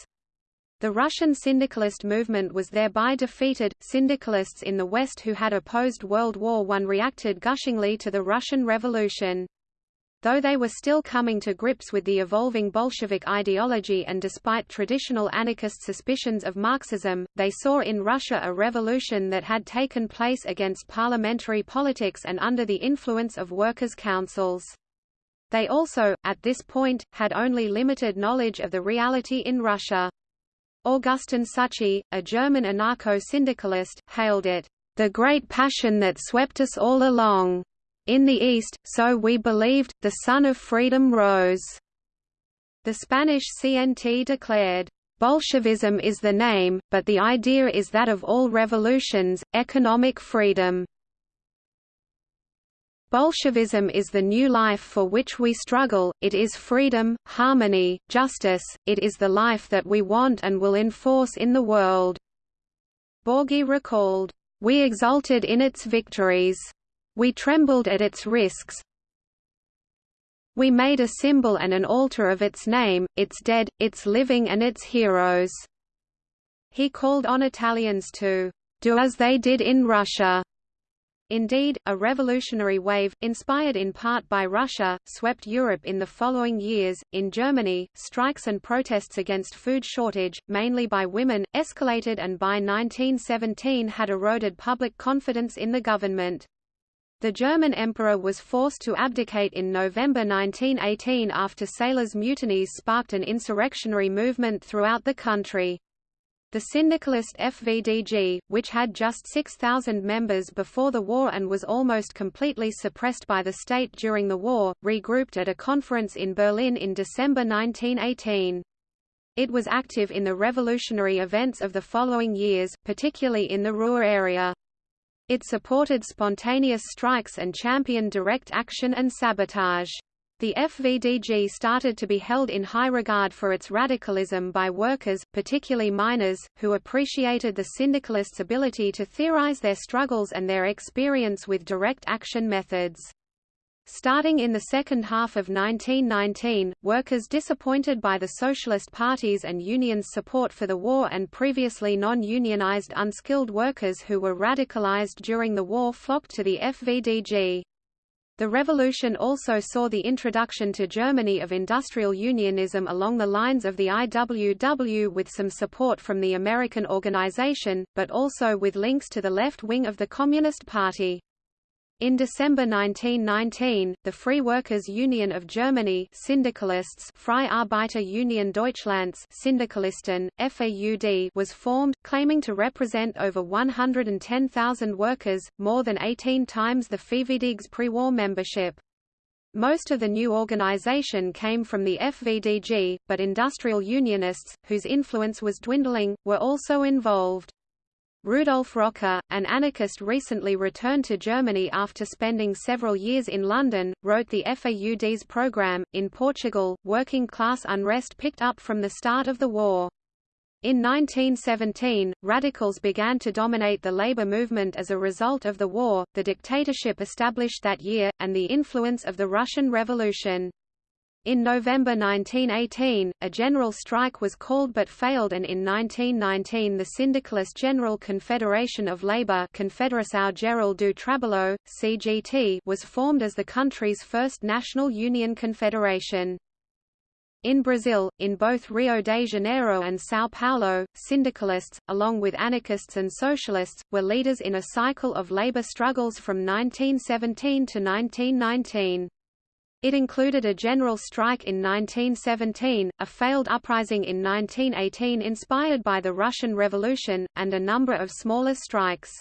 The Russian syndicalist movement was thereby defeated. Syndicalists in the West who had opposed World War I reacted gushingly to the Russian Revolution. Though they were still coming to grips with the evolving Bolshevik ideology and despite traditional anarchist suspicions of Marxism, they saw in Russia a revolution that had taken place against parliamentary politics and under the influence of workers' councils. They also, at this point, had only limited knowledge of the reality in Russia. Augustin Souchy, a German anarcho-syndicalist, hailed it, "...the great passion that swept us all along." In the East, so we believed, the sun of freedom rose. The Spanish CNT declared, Bolshevism is the name, but the idea is that of all revolutions, economic freedom. Bolshevism is the new life for which we struggle, it is freedom, harmony, justice, it is the life that we want and will enforce in the world." Borghi recalled, "We exulted in its victories. We trembled at its risks. We made a symbol and an altar of its name, its dead, its living and its heroes." He called on Italians to do as they did in Russia. Indeed, a revolutionary wave, inspired in part by Russia, swept Europe in the following years. In Germany, strikes and protests against food shortage, mainly by women, escalated and by 1917 had eroded public confidence in the government. The German emperor was forced to abdicate in November 1918 after sailors' mutinies sparked an insurrectionary movement throughout the country. The syndicalist FVDG, which had just 6,000 members before the war and was almost completely suppressed by the state during the war, regrouped at a conference in Berlin in December 1918. It was active in the revolutionary events of the following years, particularly in the Ruhr area. It supported spontaneous strikes and championed direct action and sabotage. The FVDG started to be held in high regard for its radicalism by workers, particularly miners, who appreciated the syndicalists' ability to theorize their struggles and their experience with direct action methods. Starting in the second half of 1919, workers disappointed by the Socialist parties and unions' support for the war and previously non-unionized unskilled workers who were radicalized during the war flocked to the FVDG. The revolution also saw the introduction to Germany of industrial unionism along the lines of the IWW with some support from the American organization, but also with links to the left wing of the Communist Party. In December 1919, the Free Workers' Union of Germany Syndicalists Freie Arbeiter Union Deutschlands Syndikalisten, FAUD was formed, claiming to represent over 110,000 workers, more than 18 times the FVDG's pre-war membership. Most of the new organization came from the FVDG, but industrial unionists, whose influence was dwindling, were also involved. Rudolf Rocker, an anarchist recently returned to Germany after spending several years in London, wrote the FAUD's program. In Portugal, working class unrest picked up from the start of the war. In 1917, radicals began to dominate the labor movement as a result of the war, the dictatorship established that year, and the influence of the Russian Revolution. In November 1918, a general strike was called but failed and in 1919 the Syndicalist General Confederation of Labour Confederação Geral do Trabalho, CGT was formed as the country's first national union confederation. In Brazil, in both Rio de Janeiro and São Paulo, syndicalists, along with anarchists and socialists, were leaders in a cycle of labor struggles from 1917 to 1919. It included a general strike in 1917, a failed uprising in 1918 inspired by the Russian Revolution, and a number of smaller strikes.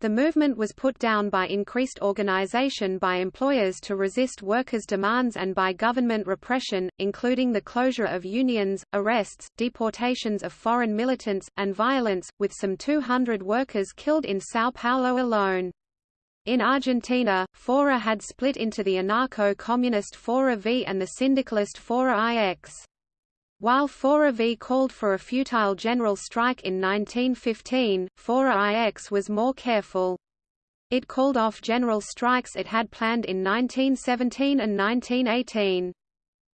The movement was put down by increased organization by employers to resist workers' demands and by government repression, including the closure of unions, arrests, deportations of foreign militants, and violence, with some 200 workers killed in São Paulo alone. In Argentina, Fora had split into the anarcho-communist Fora V and the syndicalist Fora IX. While Fora V called for a futile general strike in 1915, Fora IX was more careful. It called off general strikes it had planned in 1917 and 1918.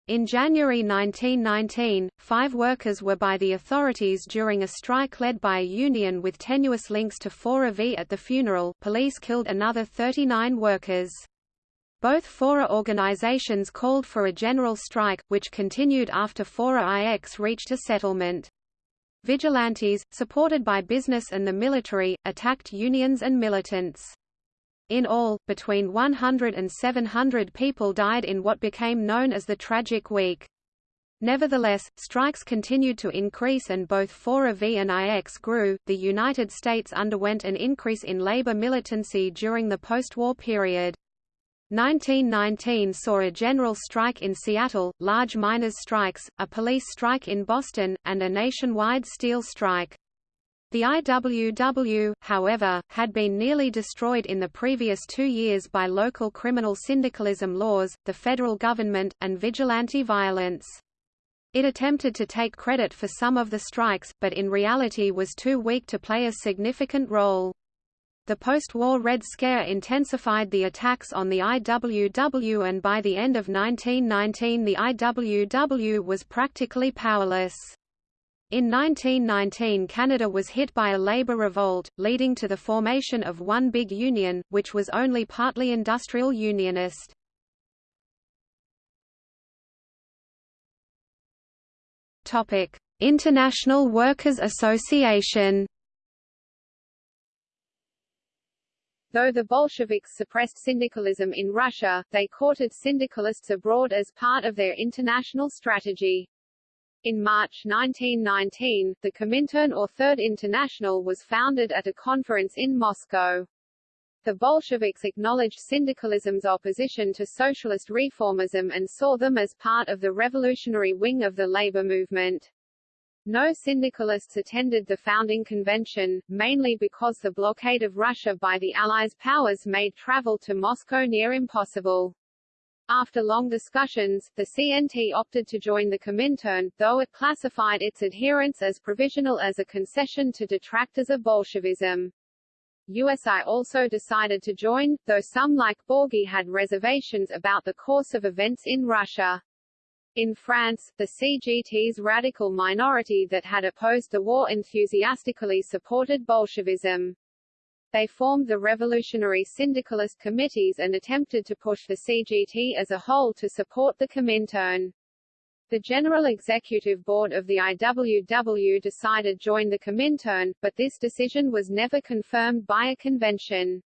In January 1919, five workers were by the authorities during a strike led by a union with tenuous links to Fora V. At the funeral, police killed another 39 workers. Both Fora organizations called for a general strike, which continued after Fora IX reached a settlement. Vigilantes, supported by business and the military, attacked unions and militants. In all, between 100 and 700 people died in what became known as the Tragic Week. Nevertheless, strikes continued to increase and both Fora V and IX grew. The United States underwent an increase in labor militancy during the post-war period. 1919 saw a general strike in Seattle, large miners' strikes, a police strike in Boston, and a nationwide steel strike. The IWW, however, had been nearly destroyed in the previous two years by local criminal syndicalism laws, the federal government, and vigilante violence. It attempted to take credit for some of the strikes, but in reality was too weak to play a significant role. The post-war Red Scare intensified the attacks on the IWW and by the end of 1919 the IWW was practically powerless. In 1919 Canada was hit by a labour revolt, leading to the formation of one big union, which was only partly industrial unionist. International Workers' Association Though the Bolsheviks suppressed syndicalism in Russia, they courted syndicalists abroad as part of their international strategy. In March 1919, the Comintern or Third International was founded at a conference in Moscow. The Bolsheviks acknowledged syndicalism's opposition to socialist reformism and saw them as part of the revolutionary wing of the labor movement. No syndicalists attended the founding convention, mainly because the blockade of Russia by the Allies powers made travel to Moscow near impossible. After long discussions, the CNT opted to join the Comintern, though it classified its adherence as provisional as a concession to detractors of Bolshevism. USI also decided to join, though some like Borghi had reservations about the course of events in Russia. In France, the CGT's radical minority that had opposed the war enthusiastically supported Bolshevism. They formed the revolutionary syndicalist committees and attempted to push the CGT as a whole to support the Comintern. The General Executive Board of the IWW decided to join the Comintern, but this decision was never confirmed by a convention.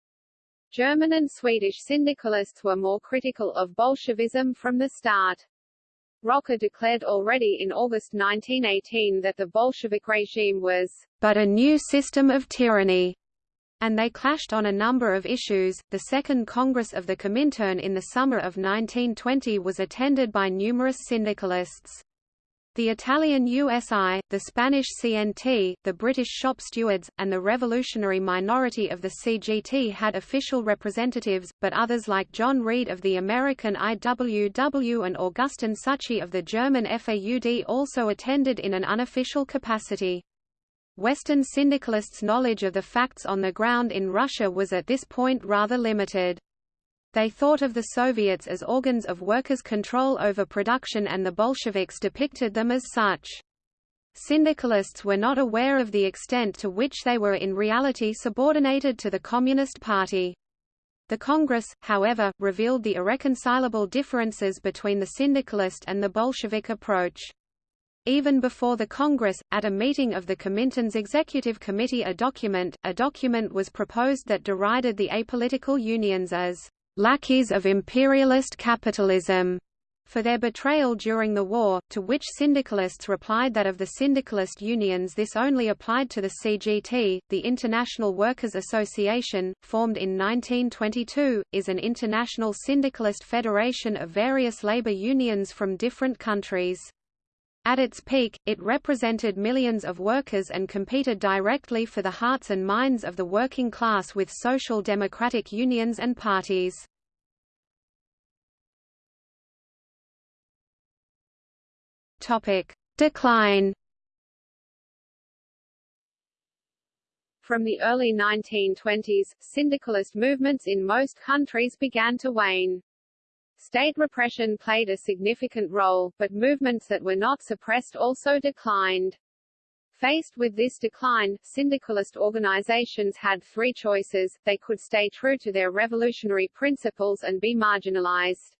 German and Swedish syndicalists were more critical of Bolshevism from the start. Rocker declared already in August 1918 that the Bolshevik regime was but a new system of tyranny, and they clashed on a number of issues. The Second Congress of the Comintern in the summer of 1920 was attended by numerous syndicalists. The Italian USI, the Spanish CNT, the British shop stewards, and the revolutionary minority of the CGT had official representatives, but others like John Reed of the American IWW and Augustin Souchy of the German FAUD also attended in an unofficial capacity. Western syndicalists' knowledge of the facts on the ground in Russia was at this point rather limited. They thought of the Soviets as organs of workers' control over production and the Bolsheviks depicted them as such. Syndicalists were not aware of the extent to which they were in reality subordinated to the Communist Party. The Congress, however, revealed the irreconcilable differences between the syndicalist and the Bolshevik approach. Even before the Congress, at a meeting of the Comintern's Executive Committee a document, a document was proposed that derided the apolitical unions as lackeys of imperialist capitalism for their betrayal during the war, to which syndicalists replied that of the syndicalist unions this only applied to the CGT. The International Workers' Association, formed in 1922, is an international syndicalist federation of various labor unions from different countries. At its peak, it represented millions of workers and competed directly for the hearts and minds of the working class with social democratic unions and parties. Decline From the early 1920s, syndicalist movements in most countries began to wane. State repression played a significant role, but movements that were not suppressed also declined. Faced with this decline, syndicalist organizations had three choices, they could stay true to their revolutionary principles and be marginalized.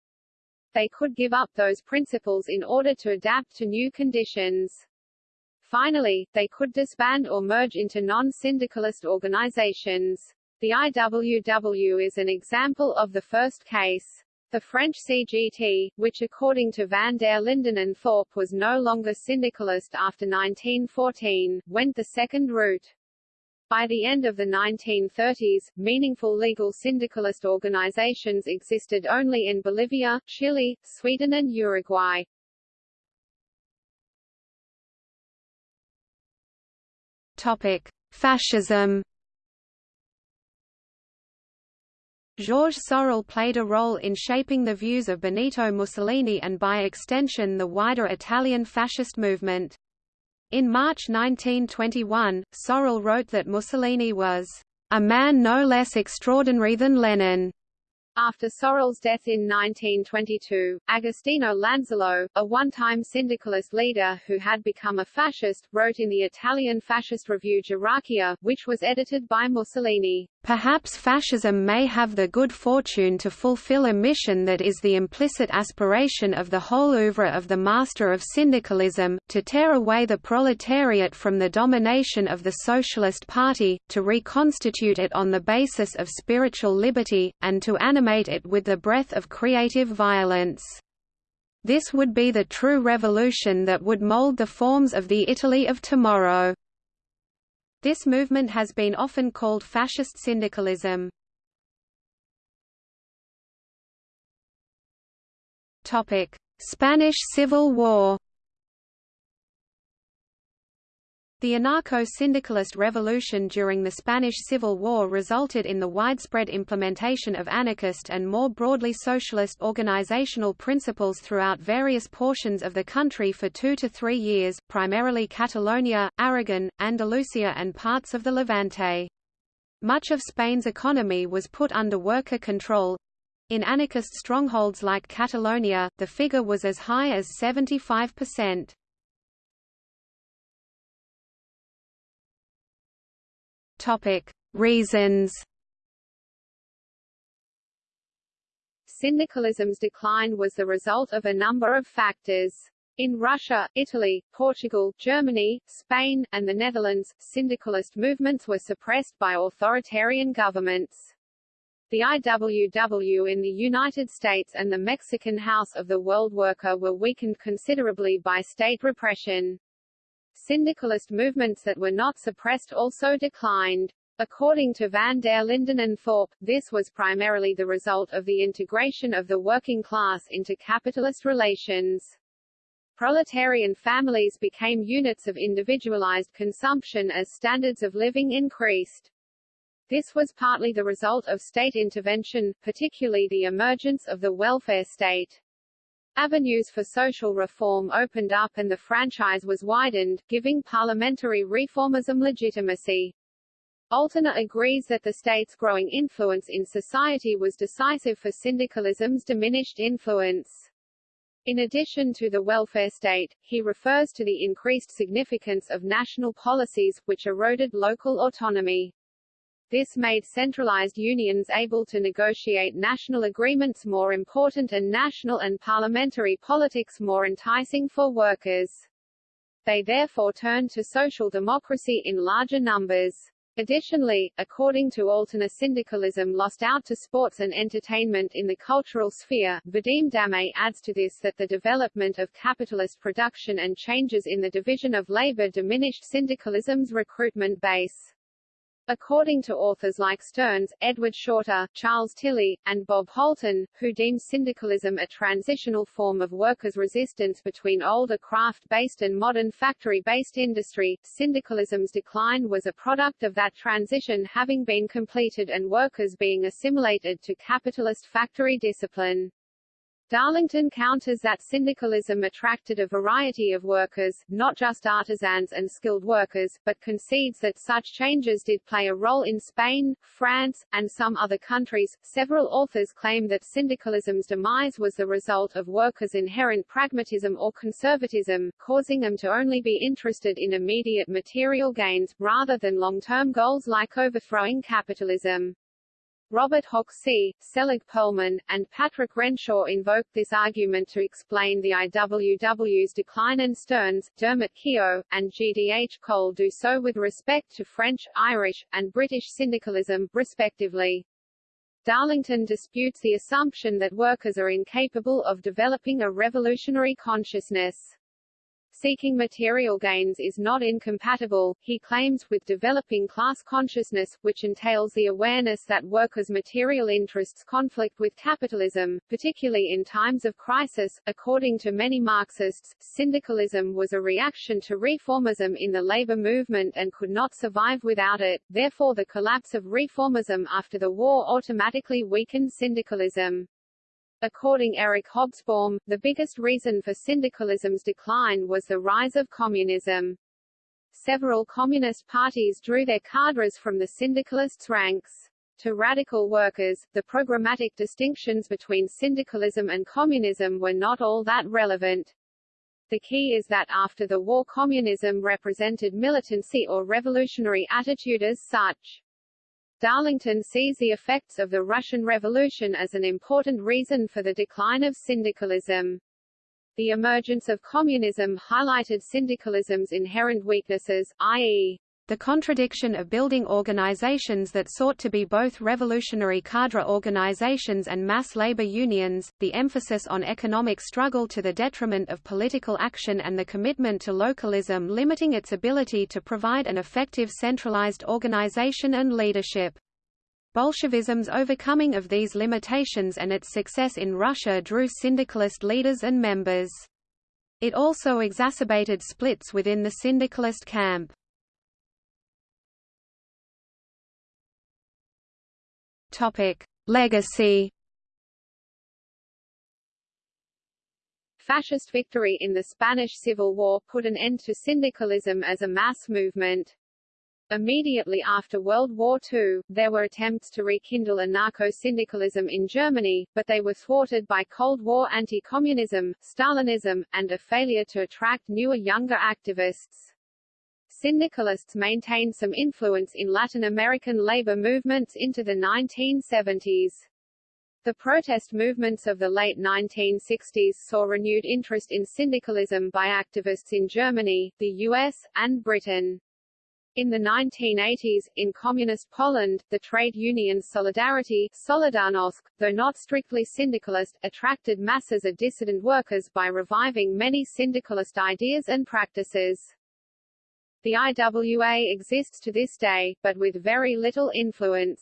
They could give up those principles in order to adapt to new conditions. Finally, they could disband or merge into non-syndicalist organizations. The IWW is an example of the first case. The French CGT, which according to van der Linden and Thorpe was no longer syndicalist after 1914, went the second route. By the end of the 1930s, meaningful legal syndicalist organizations existed only in Bolivia, Chile, Sweden and Uruguay. Topic: Fascism Georges Sorel played a role in shaping the views of Benito Mussolini and by extension the wider Italian fascist movement. In March 1921, Sorel wrote that Mussolini was a man no less extraordinary than Lenin, After Sorel's death in 1922, Agostino Lanzillo, a one-time syndicalist leader who had become a fascist, wrote in the Italian fascist review Gerarchia, which was edited by Mussolini, Perhaps fascism may have the good fortune to fulfill a mission that is the implicit aspiration of the whole oeuvre of the master of syndicalism, to tear away the proletariat from the domination of the Socialist Party, to reconstitute it on the basis of spiritual liberty, and to animate it with the breath of creative violence. This would be the true revolution that would mold the forms of the Italy of tomorrow. This movement has been often called fascist syndicalism. Spanish Civil War. The anarcho-syndicalist revolution during the Spanish Civil War resulted in the widespread implementation of anarchist and more broadly socialist organizational principles throughout various portions of the country for two to three years, primarily Catalonia, Aragon, Andalusia and parts of the Levante. Much of Spain's economy was put under worker control. In anarchist strongholds like Catalonia, the figure was as high as 75%. Topic: Reasons. Syndicalism's decline was the result of a number of factors. In Russia, Italy, Portugal, Germany, Spain, and the Netherlands, syndicalist movements were suppressed by authoritarian governments. The IWW in the United States and the Mexican House of the World Worker were weakened considerably by state repression. Syndicalist movements that were not suppressed also declined. According to van der Linden and Thorpe, this was primarily the result of the integration of the working class into capitalist relations. Proletarian families became units of individualized consumption as standards of living increased. This was partly the result of state intervention, particularly the emergence of the welfare state. Avenues for social reform opened up and the franchise was widened, giving parliamentary reformism legitimacy. Altena agrees that the state's growing influence in society was decisive for syndicalism's diminished influence. In addition to the welfare state, he refers to the increased significance of national policies, which eroded local autonomy. This made centralized unions able to negotiate national agreements more important and national and parliamentary politics more enticing for workers. They therefore turned to social democracy in larger numbers. Additionally, according to Altena syndicalism lost out to sports and entertainment in the cultural sphere. Vadim Damier adds to this that the development of capitalist production and changes in the division of labor diminished syndicalism's recruitment base. According to authors like Stearns, Edward Shorter, Charles Tilly, and Bob Holton, who deem syndicalism a transitional form of workers' resistance between older craft-based and modern factory-based industry, syndicalism's decline was a product of that transition having been completed and workers being assimilated to capitalist factory discipline. Darlington counters that syndicalism attracted a variety of workers, not just artisans and skilled workers, but concedes that such changes did play a role in Spain, France, and some other countries. Several authors claim that syndicalism's demise was the result of workers' inherent pragmatism or conservatism, causing them to only be interested in immediate material gains, rather than long-term goals like overthrowing capitalism. Robert Hoxie, Selig Perlman, and Patrick Renshaw invoked this argument to explain the IWW's decline and Stearns, Dermot Keogh, and G.D.H. Cole do so with respect to French, Irish, and British syndicalism, respectively. Darlington disputes the assumption that workers are incapable of developing a revolutionary consciousness seeking material gains is not incompatible, he claims, with developing class consciousness, which entails the awareness that workers' material interests conflict with capitalism, particularly in times of crisis. According to many Marxists, syndicalism was a reaction to reformism in the labor movement and could not survive without it, therefore the collapse of reformism after the war automatically weakened syndicalism. According Eric Hobsbawm, the biggest reason for syndicalism's decline was the rise of communism. Several communist parties drew their cadres from the syndicalists' ranks. To radical workers, the programmatic distinctions between syndicalism and communism were not all that relevant. The key is that after the war communism represented militancy or revolutionary attitude as such. Darlington sees the effects of the Russian Revolution as an important reason for the decline of syndicalism. The emergence of communism highlighted syndicalism's inherent weaknesses, i.e., the contradiction of building organizations that sought to be both revolutionary cadre organizations and mass labor unions, the emphasis on economic struggle to the detriment of political action and the commitment to localism limiting its ability to provide an effective centralized organization and leadership. Bolshevism's overcoming of these limitations and its success in Russia drew syndicalist leaders and members. It also exacerbated splits within the syndicalist camp. Topic: Legacy. Fascist victory in the Spanish Civil War put an end to syndicalism as a mass movement. Immediately after World War II, there were attempts to rekindle anarcho-syndicalism in Germany, but they were thwarted by Cold War anti-communism, Stalinism, and a failure to attract newer younger activists. Syndicalists maintained some influence in Latin American labor movements into the 1970s. The protest movements of the late 1960s saw renewed interest in syndicalism by activists in Germany, the US, and Britain. In the 1980s, in Communist Poland, the trade union Solidarity Solidarnosc, though not strictly syndicalist, attracted masses of dissident workers by reviving many syndicalist ideas and practices. The IWA exists to this day, but with very little influence.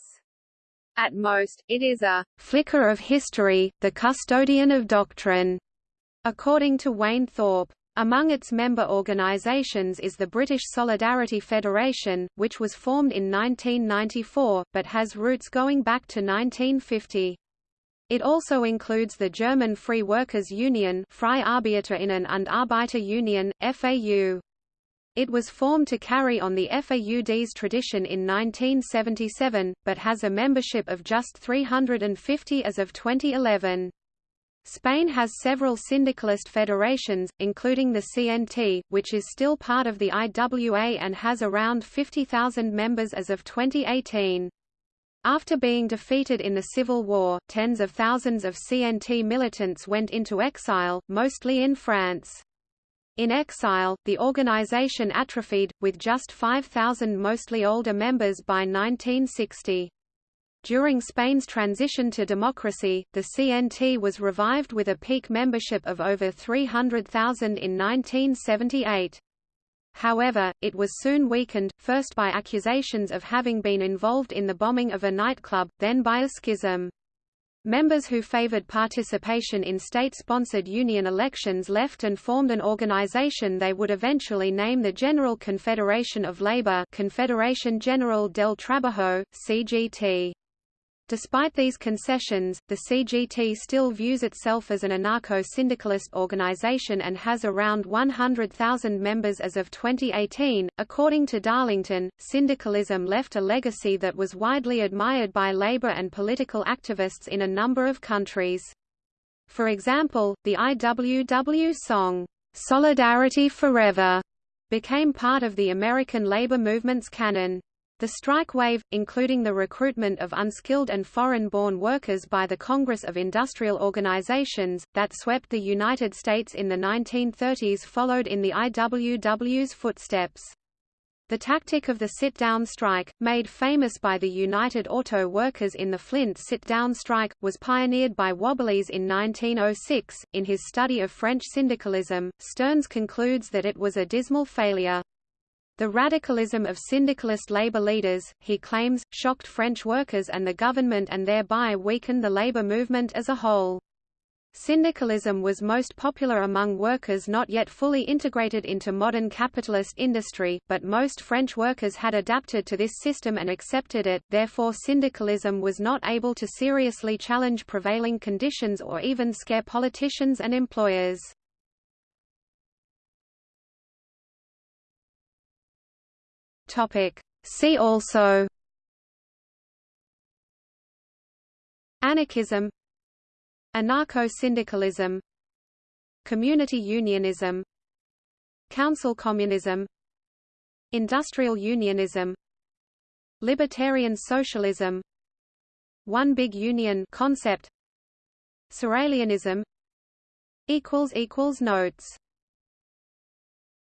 At most, it is a flicker of history, the custodian of doctrine, according to Wayne Thorpe. Among its member organisations is the British Solidarity Federation, which was formed in 1994, but has roots going back to 1950. It also includes the German Free Workers Union Freie Arbeiterinnen und Arbeiter Union, FAU. It was formed to carry on the FAUD's tradition in 1977, but has a membership of just 350 as of 2011. Spain has several syndicalist federations, including the CNT, which is still part of the IWA and has around 50,000 members as of 2018. After being defeated in the Civil War, tens of thousands of CNT militants went into exile, mostly in France. In exile, the organization atrophied, with just 5,000 mostly older members by 1960. During Spain's transition to democracy, the CNT was revived with a peak membership of over 300,000 in 1978. However, it was soon weakened, first by accusations of having been involved in the bombing of a nightclub, then by a schism. Members who favored participation in state-sponsored union elections left and formed an organization they would eventually name the General Confederation of Labor Confederación General del Trabajo, CGT. Despite these concessions, the CGT still views itself as an anarcho-syndicalist organization and has around 100,000 members as of 2018. According to Darlington, syndicalism left a legacy that was widely admired by labor and political activists in a number of countries. For example, the IWW song, Solidarity Forever, became part of the American labor movement's canon. The strike wave, including the recruitment of unskilled and foreign-born workers by the Congress of Industrial Organizations, that swept the United States in the 1930s followed in the IWW's footsteps. The tactic of the sit-down strike, made famous by the United Auto Workers in the Flint sit-down strike, was pioneered by Wobblies in 1906. In his study of French syndicalism, Stearns concludes that it was a dismal failure. The radicalism of syndicalist labor leaders, he claims, shocked French workers and the government and thereby weakened the labor movement as a whole. Syndicalism was most popular among workers not yet fully integrated into modern capitalist industry, but most French workers had adapted to this system and accepted it, therefore syndicalism was not able to seriously challenge prevailing conditions or even scare politicians and employers. Topic. See also Anarchism Anarcho-syndicalism Community unionism Council communism Industrial unionism Libertarian socialism One big union concept Sorelianism Notes